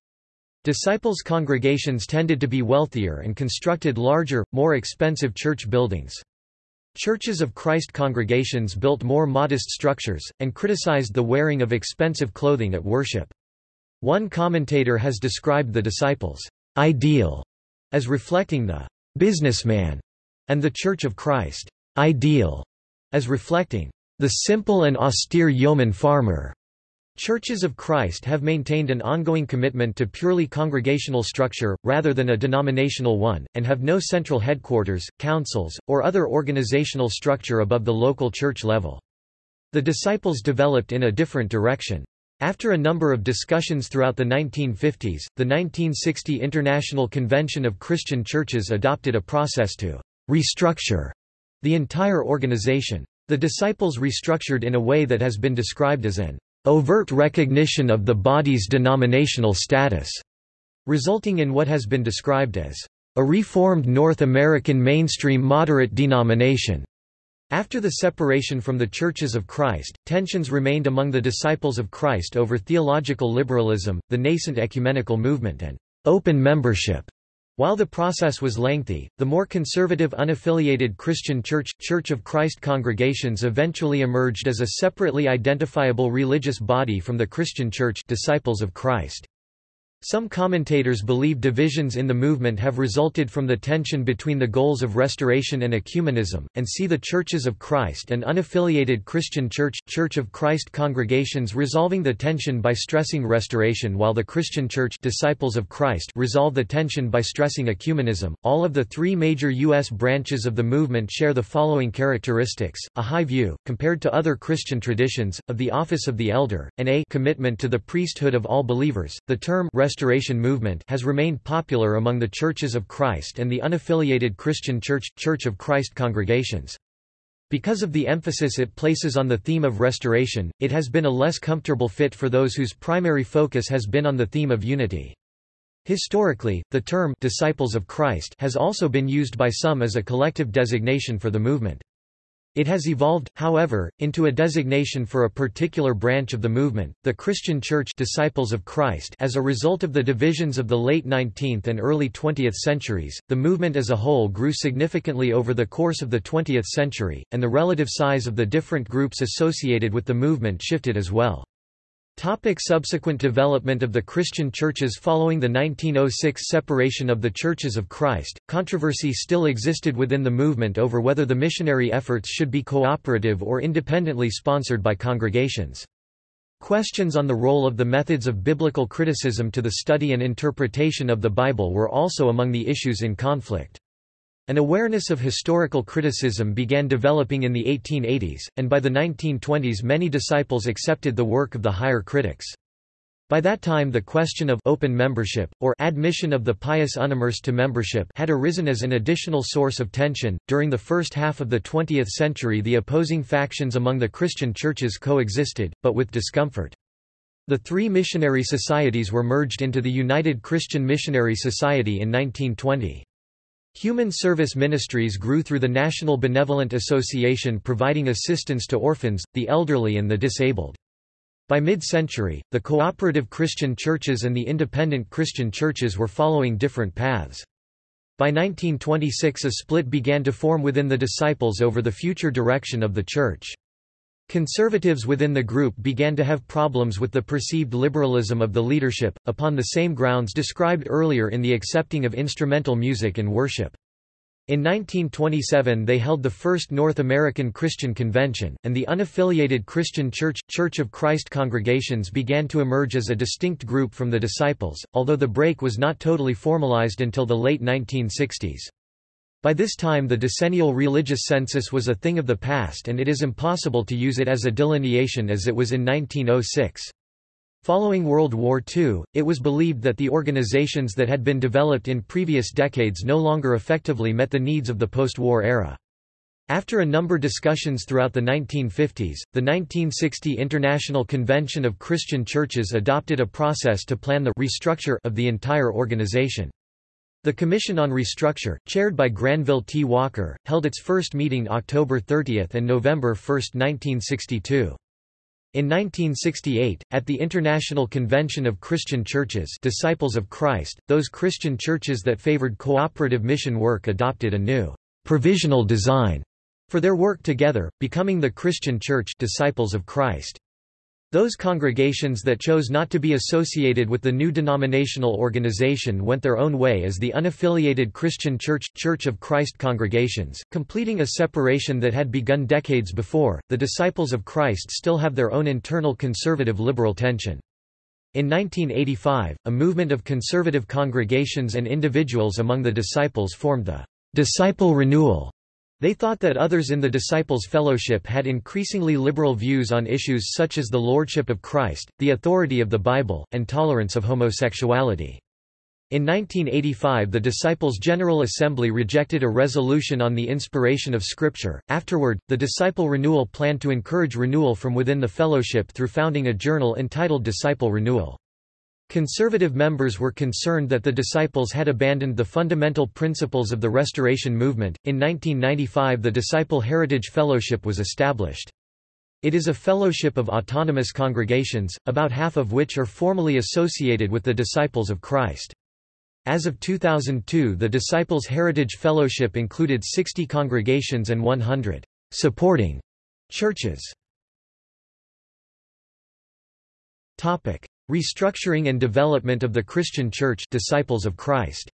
Disciples' congregations tended to be wealthier and constructed larger, more expensive church buildings. Churches of Christ congregations built more modest structures, and criticized the wearing of expensive clothing at worship. One commentator has described the disciples' ideal as reflecting the businessman and the Church of Christ ideal as reflecting the simple and austere yeoman farmer. Churches of Christ have maintained an ongoing commitment to purely congregational structure, rather than a denominational one, and have no central headquarters, councils, or other organizational structure above the local church level. The disciples developed in a different direction. After a number of discussions throughout the 1950s, the 1960 International Convention of Christian Churches adopted a process to restructure the entire organization. The disciples restructured in a way that has been described as an overt recognition of the body's denominational status, resulting in what has been described as a reformed North American mainstream moderate denomination. After the separation from the Churches of Christ, tensions remained among the disciples of Christ over theological liberalism, the nascent ecumenical movement and open membership. While the process was lengthy, the more conservative unaffiliated Christian Church, Church of Christ congregations eventually emerged as a separately identifiable religious body from the Christian Church Disciples of Christ. Some commentators believe divisions in the movement have resulted from the tension between the goals of restoration and ecumenism, and see the Churches of Christ and unaffiliated Christian Church, Church of Christ congregations resolving the tension by stressing restoration while the Christian Church Disciples of Christ resolve the tension by stressing ecumenism. All of the three major U.S. branches of the movement share the following characteristics, a high view, compared to other Christian traditions, of the office of the elder, and a commitment to the priesthood of all believers. The term Restoration Restoration movement has remained popular among the Churches of Christ and the unaffiliated Christian Church, Church of Christ congregations. Because of the emphasis it places on the theme of restoration, it has been a less comfortable fit for those whose primary focus has been on the theme of unity. Historically, the term Disciples of Christ has also been used by some as a collective designation for the movement. It has evolved, however, into a designation for a particular branch of the movement, the Christian Church Disciples of Christ as a result of the divisions of the late 19th and early 20th centuries. The movement as a whole grew significantly over the course of the 20th century, and the relative size of the different groups associated with the movement shifted as well. Topic subsequent development of the Christian churches Following the 1906 separation of the Churches of Christ, controversy still existed within the movement over whether the missionary efforts should be cooperative or independently sponsored by congregations. Questions on the role of the methods of biblical criticism to the study and interpretation of the Bible were also among the issues in conflict. An awareness of historical criticism began developing in the 1880s, and by the 1920s many disciples accepted the work of the higher critics. By that time the question of open membership, or admission of the pious unimmersed to membership had arisen as an additional source of tension. During the first half of the 20th century the opposing factions among the Christian churches coexisted, but with discomfort. The three missionary societies were merged into the United Christian Missionary Society in 1920. Human service ministries grew through the National Benevolent Association providing assistance to orphans, the elderly and the disabled. By mid-century, the cooperative Christian churches and the independent Christian churches were following different paths. By 1926 a split began to form within the disciples over the future direction of the church. Conservatives within the group began to have problems with the perceived liberalism of the leadership, upon the same grounds described earlier in the accepting of instrumental music in worship. In 1927 they held the first North American Christian Convention, and the unaffiliated Christian Church, Church of Christ congregations began to emerge as a distinct group from the disciples, although the break was not totally formalized until the late 1960s. By this time the decennial religious census was a thing of the past and it is impossible to use it as a delineation as it was in 1906. Following World War II, it was believed that the organizations that had been developed in previous decades no longer effectively met the needs of the post-war era. After a number of discussions throughout the 1950s, the 1960 International Convention of Christian Churches adopted a process to plan the restructure of the entire organization. The Commission on Restructure, chaired by Granville T. Walker, held its first meeting October 30 and November 1, 1962. In 1968, at the International Convention of Christian Churches Disciples of Christ, those Christian churches that favored cooperative mission work adopted a new provisional design for their work together, becoming the Christian Church Disciples of Christ. Those congregations that chose not to be associated with the new denominational organization went their own way as the unaffiliated Christian Church Church of Christ congregations, completing a separation that had begun decades before. The Disciples of Christ still have their own internal conservative liberal tension. In 1985, a movement of conservative congregations and individuals among the disciples formed the Disciple Renewal they thought that others in the Disciples' Fellowship had increasingly liberal views on issues such as the lordship of Christ, the authority of the Bible, and tolerance of homosexuality. In 1985 the Disciples' General Assembly rejected a resolution on the inspiration of Scripture. Afterward, the Disciple Renewal planned to encourage renewal from within the fellowship through founding a journal entitled Disciple Renewal. Conservative members were concerned that the disciples had abandoned the fundamental principles of the Restoration movement. In 1995, the Disciple Heritage Fellowship was established. It is a fellowship of autonomous congregations, about half of which are formally associated with the Disciples of Christ. As of 2002 the Disciples Heritage Fellowship included 60 congregations and 100 supporting churches. Restructuring and development of the Christian Church Disciples of Christ.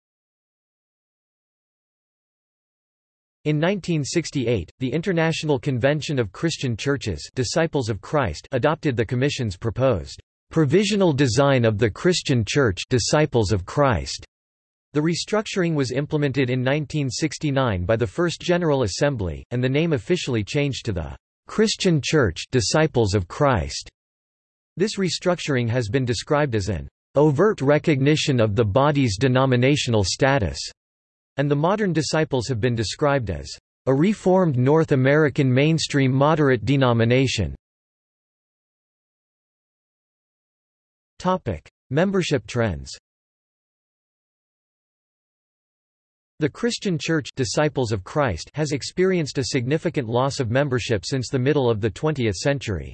In 1968, the International Convention of Christian Churches Disciples of Christ adopted the Commission's proposed provisional design of the Christian Church Disciples of Christ. The restructuring was implemented in 1969 by the First General Assembly, and the name officially changed to the Christian Church Disciples of Christ. This restructuring has been described as an overt recognition of the body's denominational status, and the modern disciples have been described as a reformed North American mainstream moderate denomination. Topic: Membership trends. The Christian Church Disciples of Christ has experienced a significant loss of membership since the middle of the 20th century.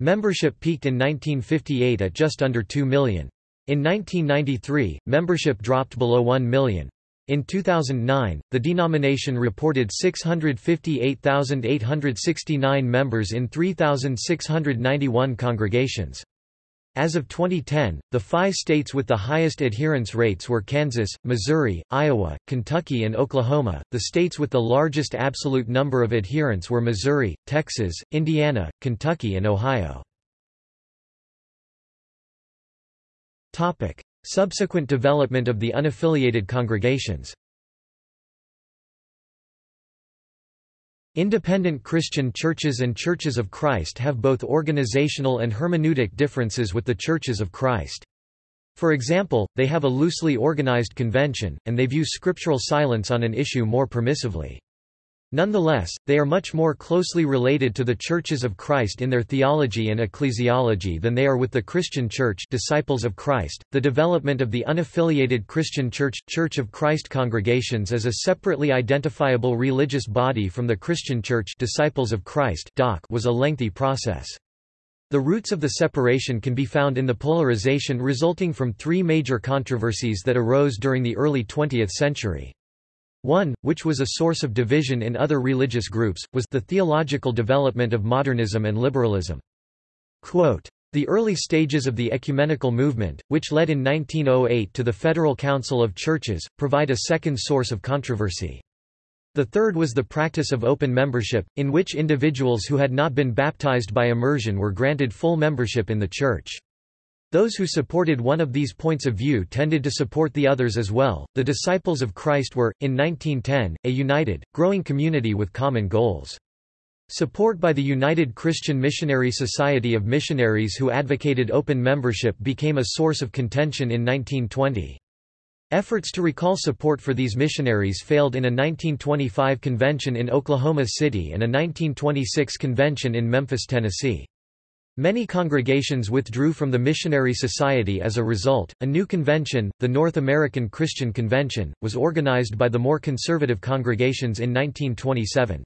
Membership peaked in 1958 at just under 2 million. In 1993, membership dropped below 1 million. In 2009, the denomination reported 658,869 members in 3,691 congregations. As of 2010, the five states with the highest adherence rates were Kansas, Missouri, Iowa, Kentucky and Oklahoma. The states with the largest absolute number of adherents were Missouri, Texas, Indiana, Kentucky and Ohio. Topic: Subsequent development of the unaffiliated congregations. Independent Christian churches and Churches of Christ have both organizational and hermeneutic differences with the Churches of Christ. For example, they have a loosely organized convention, and they view scriptural silence on an issue more permissively. Nonetheless, they are much more closely related to the Churches of Christ in their theology and ecclesiology than they are with the Christian Church Disciples of Christ. The development of the unaffiliated Christian Church Church of Christ congregations as a separately identifiable religious body from the Christian Church Disciples of Christ was a lengthy process. The roots of the separation can be found in the polarization resulting from three major controversies that arose during the early 20th century. One, which was a source of division in other religious groups, was the theological development of modernism and liberalism. Quote, the early stages of the ecumenical movement, which led in 1908 to the Federal Council of Churches, provide a second source of controversy. The third was the practice of open membership, in which individuals who had not been baptized by immersion were granted full membership in the Church. Those who supported one of these points of view tended to support the others as well. The disciples of Christ were, in 1910, a united, growing community with common goals. Support by the United Christian Missionary Society of missionaries who advocated open membership became a source of contention in 1920. Efforts to recall support for these missionaries failed in a 1925 convention in Oklahoma City and a 1926 convention in Memphis, Tennessee. Many congregations withdrew from the Missionary Society as a result. A new convention, the North American Christian Convention, was organized by the more conservative congregations in 1927.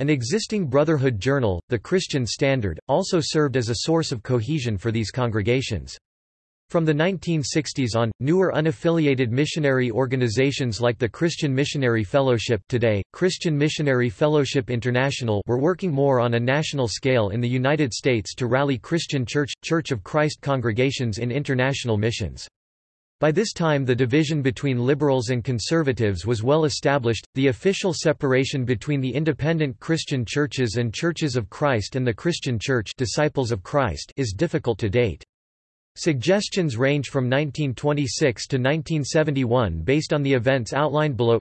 An existing Brotherhood journal, the Christian Standard, also served as a source of cohesion for these congregations. From the 1960s on, newer unaffiliated missionary organizations like the Christian Missionary Fellowship today, Christian Missionary Fellowship International were working more on a national scale in the United States to rally Christian Church, Church of Christ congregations in international missions. By this time the division between liberals and conservatives was well established, the official separation between the independent Christian churches and Churches of Christ and the Christian Church Disciples of Christ is difficult to date. Suggestions range from 1926 to 1971 based on the events outlined below.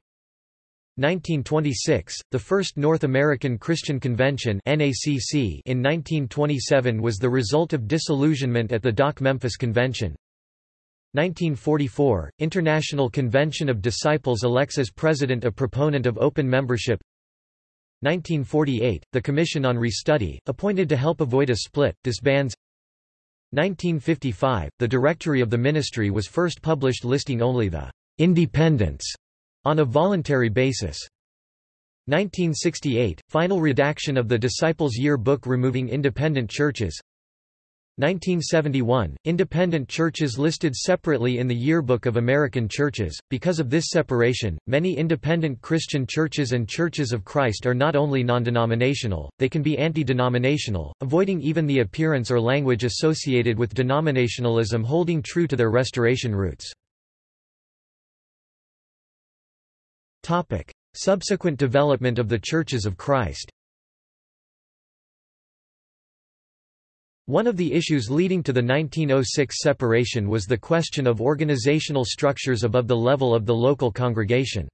1926, the first North American Christian Convention in 1927 was the result of disillusionment at the Doc Memphis Convention. 1944, International Convention of Disciples elects as president a proponent of open membership. 1948, the Commission on Restudy, appointed to help avoid a split, disbands 1955, the directory of the ministry was first published listing only the «independents» on a voluntary basis. 1968, final redaction of the Disciples' Year book removing independent churches 1971, independent churches listed separately in the Yearbook of American Churches. Because of this separation, many independent Christian churches and churches of Christ are not only non-denominational, they can be anti-denominational, avoiding even the appearance or language associated with denominationalism holding true to their restoration roots. Topic: Subsequent development of the Churches of Christ. One of the issues leading to the 1906 separation was the question of organizational structures above the level of the local congregation.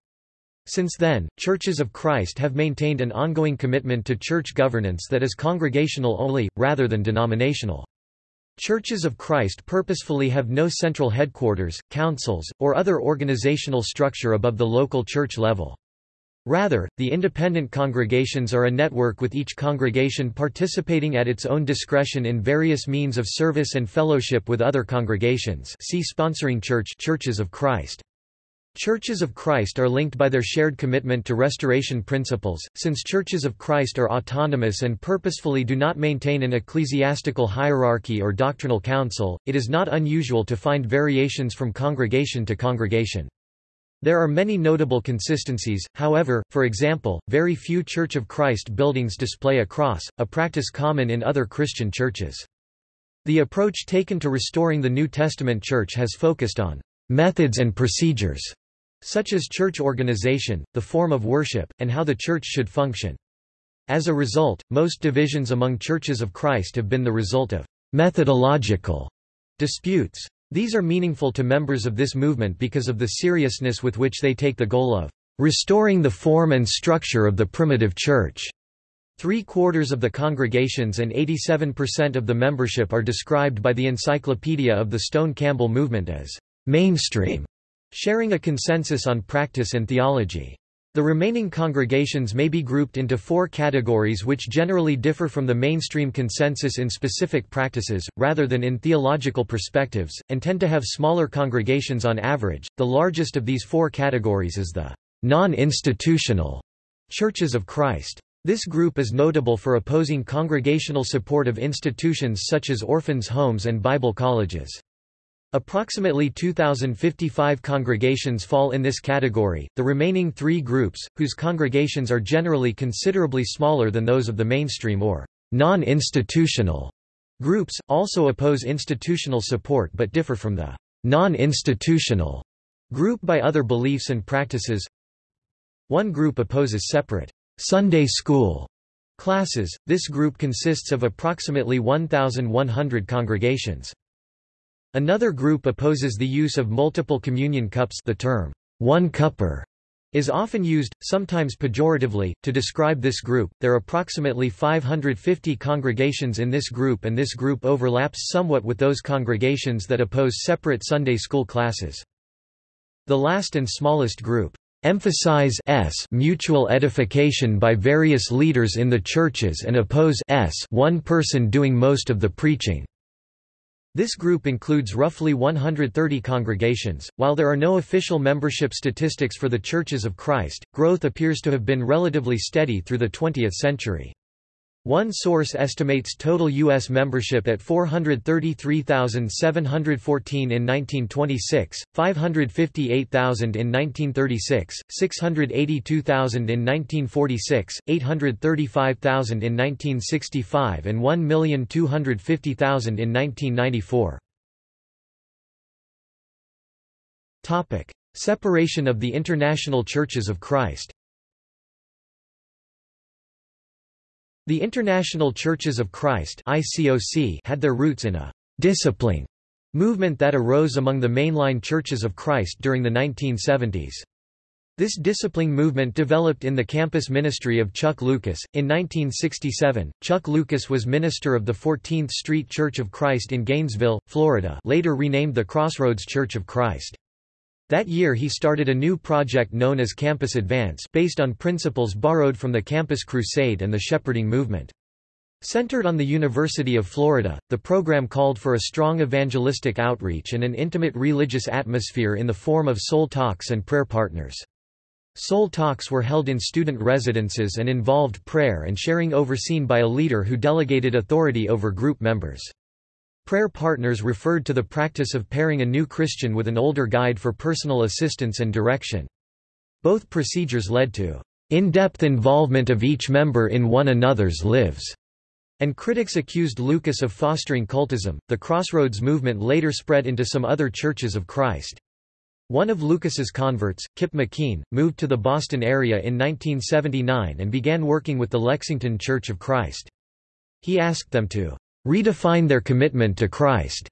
Since then, Churches of Christ have maintained an ongoing commitment to church governance that is congregational only, rather than denominational. Churches of Christ purposefully have no central headquarters, councils, or other organizational structure above the local church level. Rather, the independent congregations are a network with each congregation participating at its own discretion in various means of service and fellowship with other congregations see sponsoring church Churches of Christ. Churches of Christ are linked by their shared commitment to restoration principles. Since Churches of Christ are autonomous and purposefully do not maintain an ecclesiastical hierarchy or doctrinal council, it is not unusual to find variations from congregation to congregation. There are many notable consistencies, however, for example, very few Church of Christ buildings display a cross, a practice common in other Christian churches. The approach taken to restoring the New Testament church has focused on methods and procedures, such as church organization, the form of worship, and how the church should function. As a result, most divisions among churches of Christ have been the result of methodological disputes. These are meaningful to members of this movement because of the seriousness with which they take the goal of restoring the form and structure of the primitive church. Three-quarters of the congregations and 87% of the membership are described by the Encyclopedia of the Stone Campbell movement as mainstream, sharing a consensus on practice and theology. The remaining congregations may be grouped into four categories which generally differ from the mainstream consensus in specific practices, rather than in theological perspectives, and tend to have smaller congregations on average. The largest of these four categories is the non-institutional Churches of Christ. This group is notable for opposing congregational support of institutions such as orphans' homes and Bible colleges. Approximately 2,055 congregations fall in this category. The remaining three groups, whose congregations are generally considerably smaller than those of the mainstream or non institutional groups, also oppose institutional support but differ from the non institutional group by other beliefs and practices. One group opposes separate Sunday school classes. This group consists of approximately 1,100 congregations. Another group opposes the use of multiple communion cups the term one cupper is often used, sometimes pejoratively, to describe this group. There are approximately 550 congregations in this group, and this group overlaps somewhat with those congregations that oppose separate Sunday school classes. The last and smallest group emphasize s mutual edification by various leaders in the churches and oppose s one person doing most of the preaching. This group includes roughly 130 congregations. While there are no official membership statistics for the Churches of Christ, growth appears to have been relatively steady through the 20th century. One source estimates total U.S. membership at 433,714 in 1926, 558,000 in 1936, 682,000 in 1946, 835,000 in 1965 and 1,250,000 in 1994. Separation of the International Churches of Christ The International Churches of Christ had their roots in a «discipling» movement that arose among the mainline churches of Christ during the 1970s. This discipling movement developed in the campus ministry of Chuck Lucas. In 1967, Chuck Lucas was minister of the 14th Street Church of Christ in Gainesville, Florida, later renamed the Crossroads Church of Christ. That year he started a new project known as Campus Advance based on principles borrowed from the Campus Crusade and the Shepherding Movement. Centered on the University of Florida, the program called for a strong evangelistic outreach and an intimate religious atmosphere in the form of soul talks and prayer partners. Soul talks were held in student residences and involved prayer and sharing overseen by a leader who delegated authority over group members. Prayer partners referred to the practice of pairing a new Christian with an older guide for personal assistance and direction. Both procedures led to in-depth involvement of each member in one another's lives, and critics accused Lucas of fostering cultism. The Crossroads movement later spread into some other churches of Christ. One of Lucas's converts, Kip McKean, moved to the Boston area in 1979 and began working with the Lexington Church of Christ. He asked them to redefine their commitment to Christ,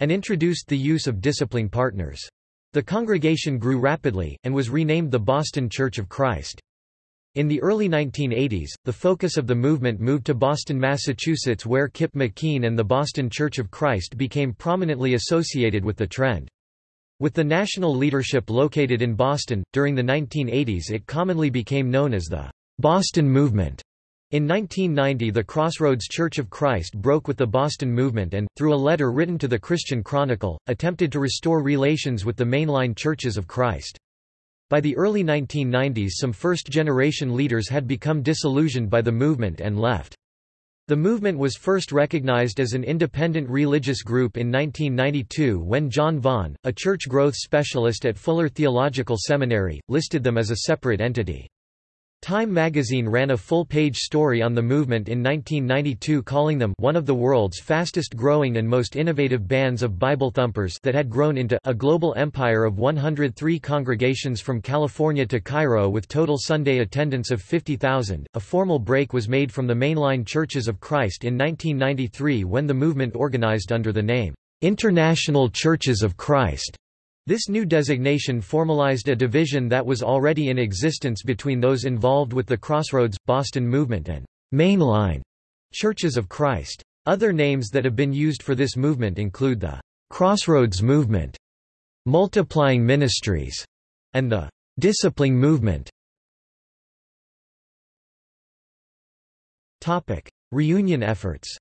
and introduced the use of discipling partners. The congregation grew rapidly, and was renamed the Boston Church of Christ. In the early 1980s, the focus of the movement moved to Boston, Massachusetts where Kip McKean and the Boston Church of Christ became prominently associated with the trend. With the national leadership located in Boston, during the 1980s it commonly became known as the Boston Movement. In 1990 the Crossroads Church of Christ broke with the Boston movement and, through a letter written to the Christian Chronicle, attempted to restore relations with the mainline churches of Christ. By the early 1990s some first-generation leaders had become disillusioned by the movement and left. The movement was first recognized as an independent religious group in 1992 when John Vaughn, a church growth specialist at Fuller Theological Seminary, listed them as a separate entity. Time magazine ran a full-page story on the movement in 1992 calling them one of the world's fastest-growing and most innovative bands of Bible thumpers that had grown into a global empire of 103 congregations from California to Cairo with total Sunday attendance of 50,000. A formal break was made from the mainline Churches of Christ in 1993 when the movement organized under the name International Churches of Christ. This new designation formalized a division that was already in existence between those involved with the Crossroads, Boston movement and mainline Churches of Christ. Other names that have been used for this movement include the Crossroads Movement, Multiplying Ministries, and the Discipling Movement. Topic: Reunion efforts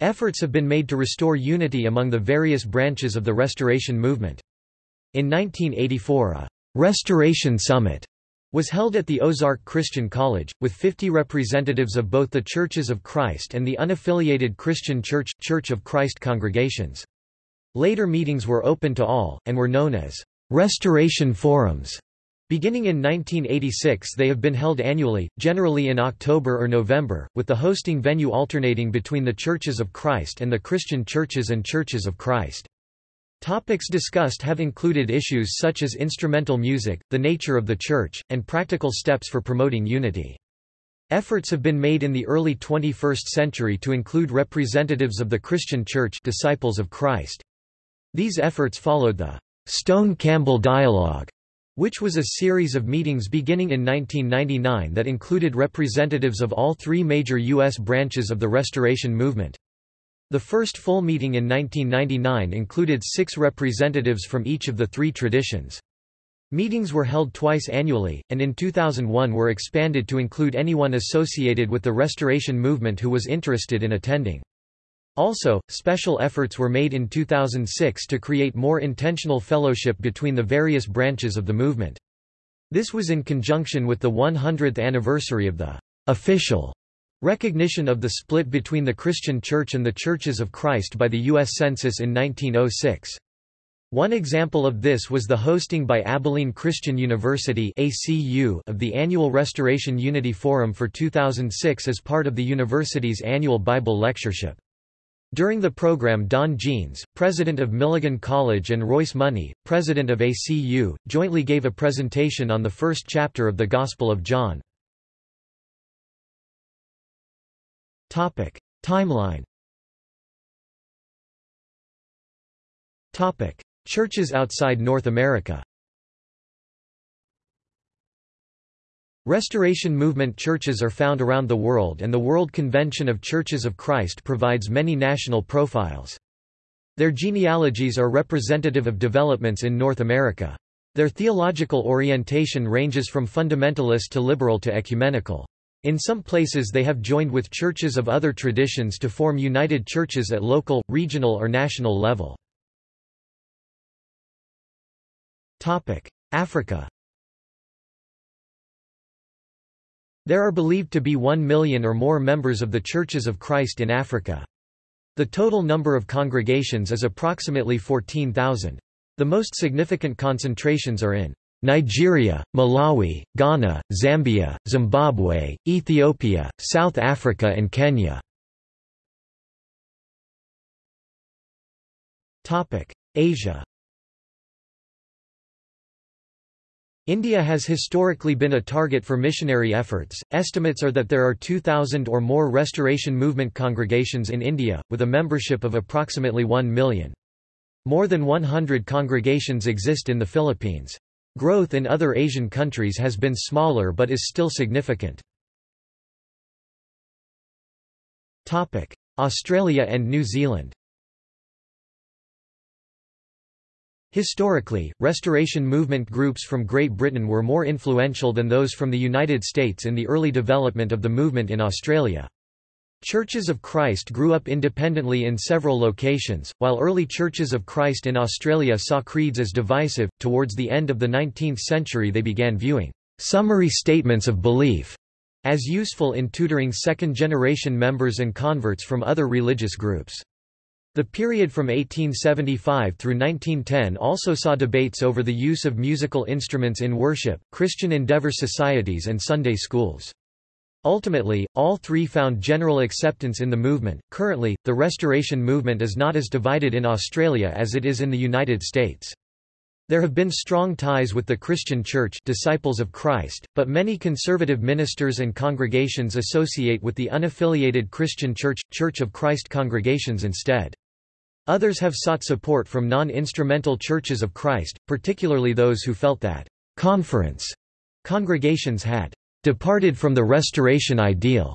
Efforts have been made to restore unity among the various branches of the Restoration movement. In 1984 a «Restoration Summit» was held at the Ozark Christian College, with 50 representatives of both the Churches of Christ and the unaffiliated Christian Church, Church of Christ congregations. Later meetings were open to all, and were known as «Restoration Forums». Beginning in 1986 they have been held annually, generally in October or November, with the hosting venue alternating between the Churches of Christ and the Christian Churches and Churches of Christ. Topics discussed have included issues such as instrumental music, the nature of the Church, and practical steps for promoting unity. Efforts have been made in the early 21st century to include representatives of the Christian Church disciples of Christ. These efforts followed the Stone-Campbell Dialogue, which was a series of meetings beginning in 1999 that included representatives of all three major U.S. branches of the Restoration Movement. The first full meeting in 1999 included six representatives from each of the three traditions. Meetings were held twice annually, and in 2001 were expanded to include anyone associated with the Restoration Movement who was interested in attending. Also, special efforts were made in 2006 to create more intentional fellowship between the various branches of the movement. This was in conjunction with the 100th anniversary of the official recognition of the split between the Christian Church and the Churches of Christ by the U.S. Census in 1906. One example of this was the hosting by Abilene Christian University of the annual Restoration Unity Forum for 2006 as part of the university's annual Bible lectureship. During the program Don Jeanes, president of Milligan College and Royce Money, president of ACU, jointly gave a presentation on the first chapter of the Gospel of John. Timeline Churches outside North America Restoration Movement churches are found around the world and the World Convention of Churches of Christ provides many national profiles. Their genealogies are representative of developments in North America. Their theological orientation ranges from fundamentalist to liberal to ecumenical. In some places they have joined with churches of other traditions to form united churches at local, regional or national level. Africa There are believed to be one million or more members of the Churches of Christ in Africa. The total number of congregations is approximately 14,000. The most significant concentrations are in Nigeria, Malawi, Ghana, Zambia, Zimbabwe, Ethiopia, South Africa and Kenya. Asia India has historically been a target for missionary efforts. Estimates are that there are 2,000 or more Restoration Movement congregations in India, with a membership of approximately 1 million. More than 100 congregations exist in the Philippines. Growth in other Asian countries has been smaller but is still significant. Australia and New Zealand Historically, Restoration Movement groups from Great Britain were more influential than those from the United States in the early development of the movement in Australia. Churches of Christ grew up independently in several locations, while early Churches of Christ in Australia saw creeds as divisive. Towards the end of the 19th century, they began viewing summary statements of belief as useful in tutoring second generation members and converts from other religious groups. The period from 1875 through 1910 also saw debates over the use of musical instruments in worship, Christian Endeavor societies and Sunday schools. Ultimately, all three found general acceptance in the movement. Currently, the Restoration movement is not as divided in Australia as it is in the United States. There have been strong ties with the Christian Church Disciples of Christ, but many conservative ministers and congregations associate with the unaffiliated Christian Church, Church of Christ congregations instead. Others have sought support from non-instrumental churches of Christ, particularly those who felt that conference congregations had departed from the restoration ideal.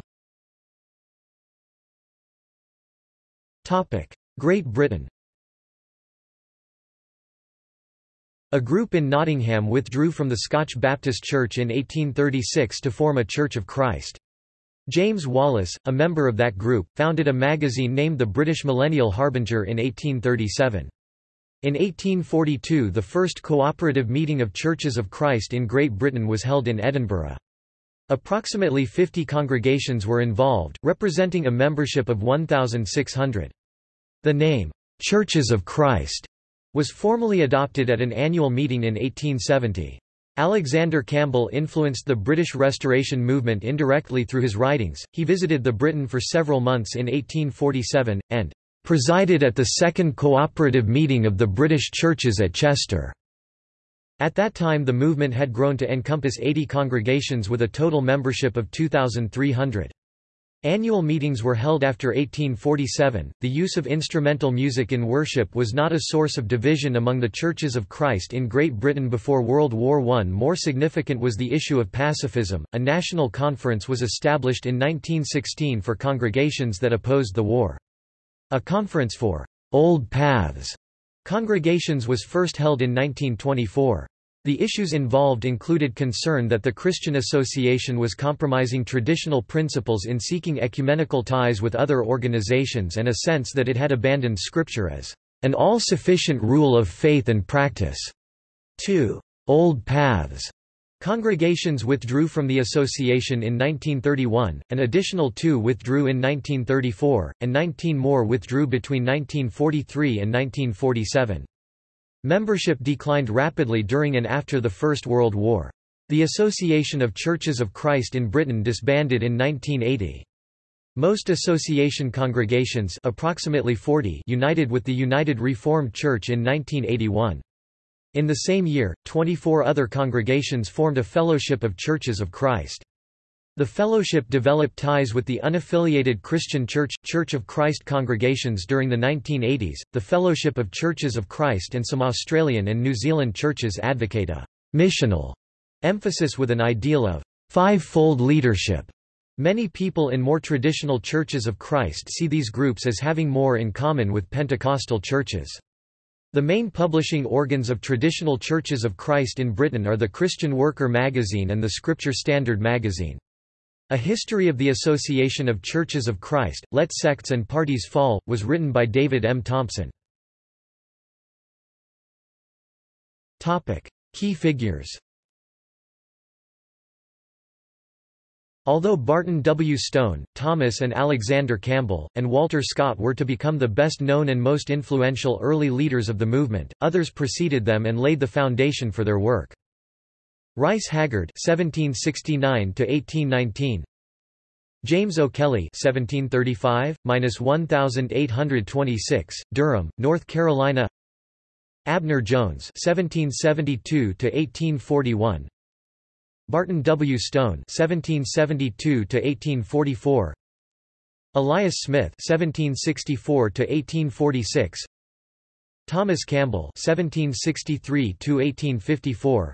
Great Britain A group in Nottingham withdrew from the Scotch Baptist Church in 1836 to form a Church of Christ. James Wallace, a member of that group, founded a magazine named the British Millennial Harbinger in 1837. In 1842 the first cooperative meeting of Churches of Christ in Great Britain was held in Edinburgh. Approximately 50 congregations were involved, representing a membership of 1,600. The name, Churches of Christ, was formally adopted at an annual meeting in 1870. Alexander Campbell influenced the British Restoration movement indirectly through his writings. He visited the Britain for several months in 1847, and presided at the second cooperative meeting of the British churches at Chester. At that time the movement had grown to encompass 80 congregations with a total membership of 2,300. Annual meetings were held after 1847. The use of instrumental music in worship was not a source of division among the Churches of Christ in Great Britain before World War I. More significant was the issue of pacifism. A national conference was established in 1916 for congregations that opposed the war. A conference for old paths congregations was first held in 1924. The issues involved included concern that the Christian Association was compromising traditional principles in seeking ecumenical ties with other organizations and a sense that it had abandoned Scripture as an all-sufficient rule of faith and practice. 2. Old paths Congregations withdrew from the association in 1931, an additional two withdrew in 1934, and 19 more withdrew between 1943 and 1947. Membership declined rapidly during and after the First World War. The Association of Churches of Christ in Britain disbanded in 1980. Most association congregations approximately 40 united with the United Reformed Church in 1981. In the same year, 24 other congregations formed a Fellowship of Churches of Christ. The fellowship developed ties with the unaffiliated Christian Church, Church of Christ congregations during the 1980s. The Fellowship of Churches of Christ and some Australian and New Zealand churches advocate a missional emphasis with an ideal of five-fold leadership. Many people in more traditional churches of Christ see these groups as having more in common with Pentecostal churches. The main publishing organs of traditional churches of Christ in Britain are the Christian Worker magazine and the Scripture Standard magazine. A History of the Association of Churches of Christ, Let Sects and Parties Fall, was written by David M. Thompson. Key figures Although Barton W. Stone, Thomas and Alexander Campbell, and Walter Scott were to become the best known and most influential early leaders of the movement, others preceded them and laid the foundation for their work. Rice Haggard (1769–1819), James O'Kelly (1735–1826), Durham, North Carolina. Abner Jones (1772–1841), Barton W. Stone (1772–1844), Elias Smith (1764–1846), Thomas Campbell (1763–1854).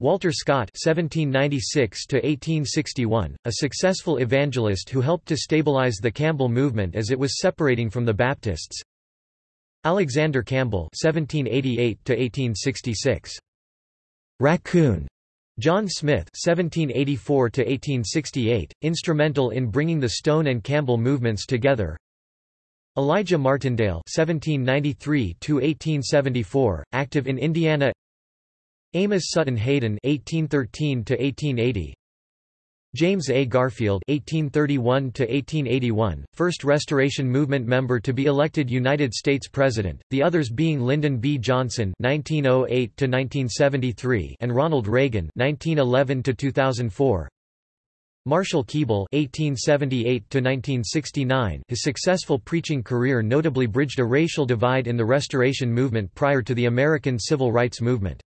Walter Scott (1796–1861), a successful evangelist who helped to stabilize the Campbell movement as it was separating from the Baptists. Alexander Campbell (1788–1866). Raccoon. John Smith (1784–1868), instrumental in bringing the Stone and Campbell movements together. Elijah Martindale (1793–1874), active in Indiana. Amos Sutton Hayden (1813–1880). James A. Garfield (1831–1881), first Restoration Movement member to be elected United States President, the others being Lyndon B. Johnson (1908–1973) and Ronald Reagan (1911–2004). Marshall Keeble (1878–1969). His successful preaching career notably bridged a racial divide in the Restoration Movement prior to the American Civil Rights Movement.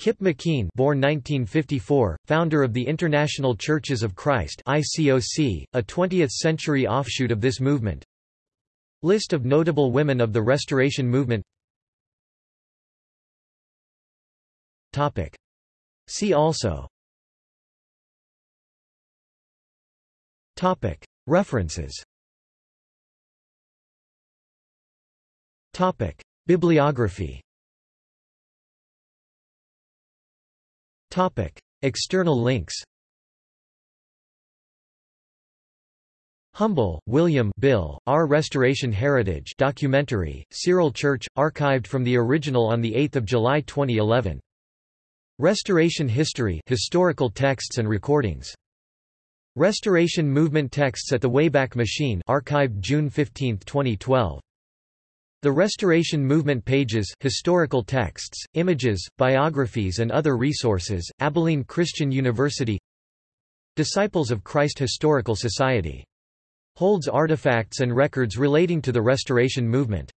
Kip McKean born 1954, founder of the International Churches of Christ ICOC, a 20th-century offshoot of this movement List of notable women of the Restoration Movement Topic. See also Topic. References Topic. Bibliography Topic: External links. Humble, William Bill, Our Restoration Heritage documentary, Cyril Church, archived from the original on 8 July 2011. Restoration History historical texts and recordings. Restoration Movement texts at the Wayback Machine archived June 15, 2012. The Restoration Movement pages historical texts, images, biographies and other resources, Abilene Christian University Disciples of Christ Historical Society. Holds artifacts and records relating to the Restoration Movement.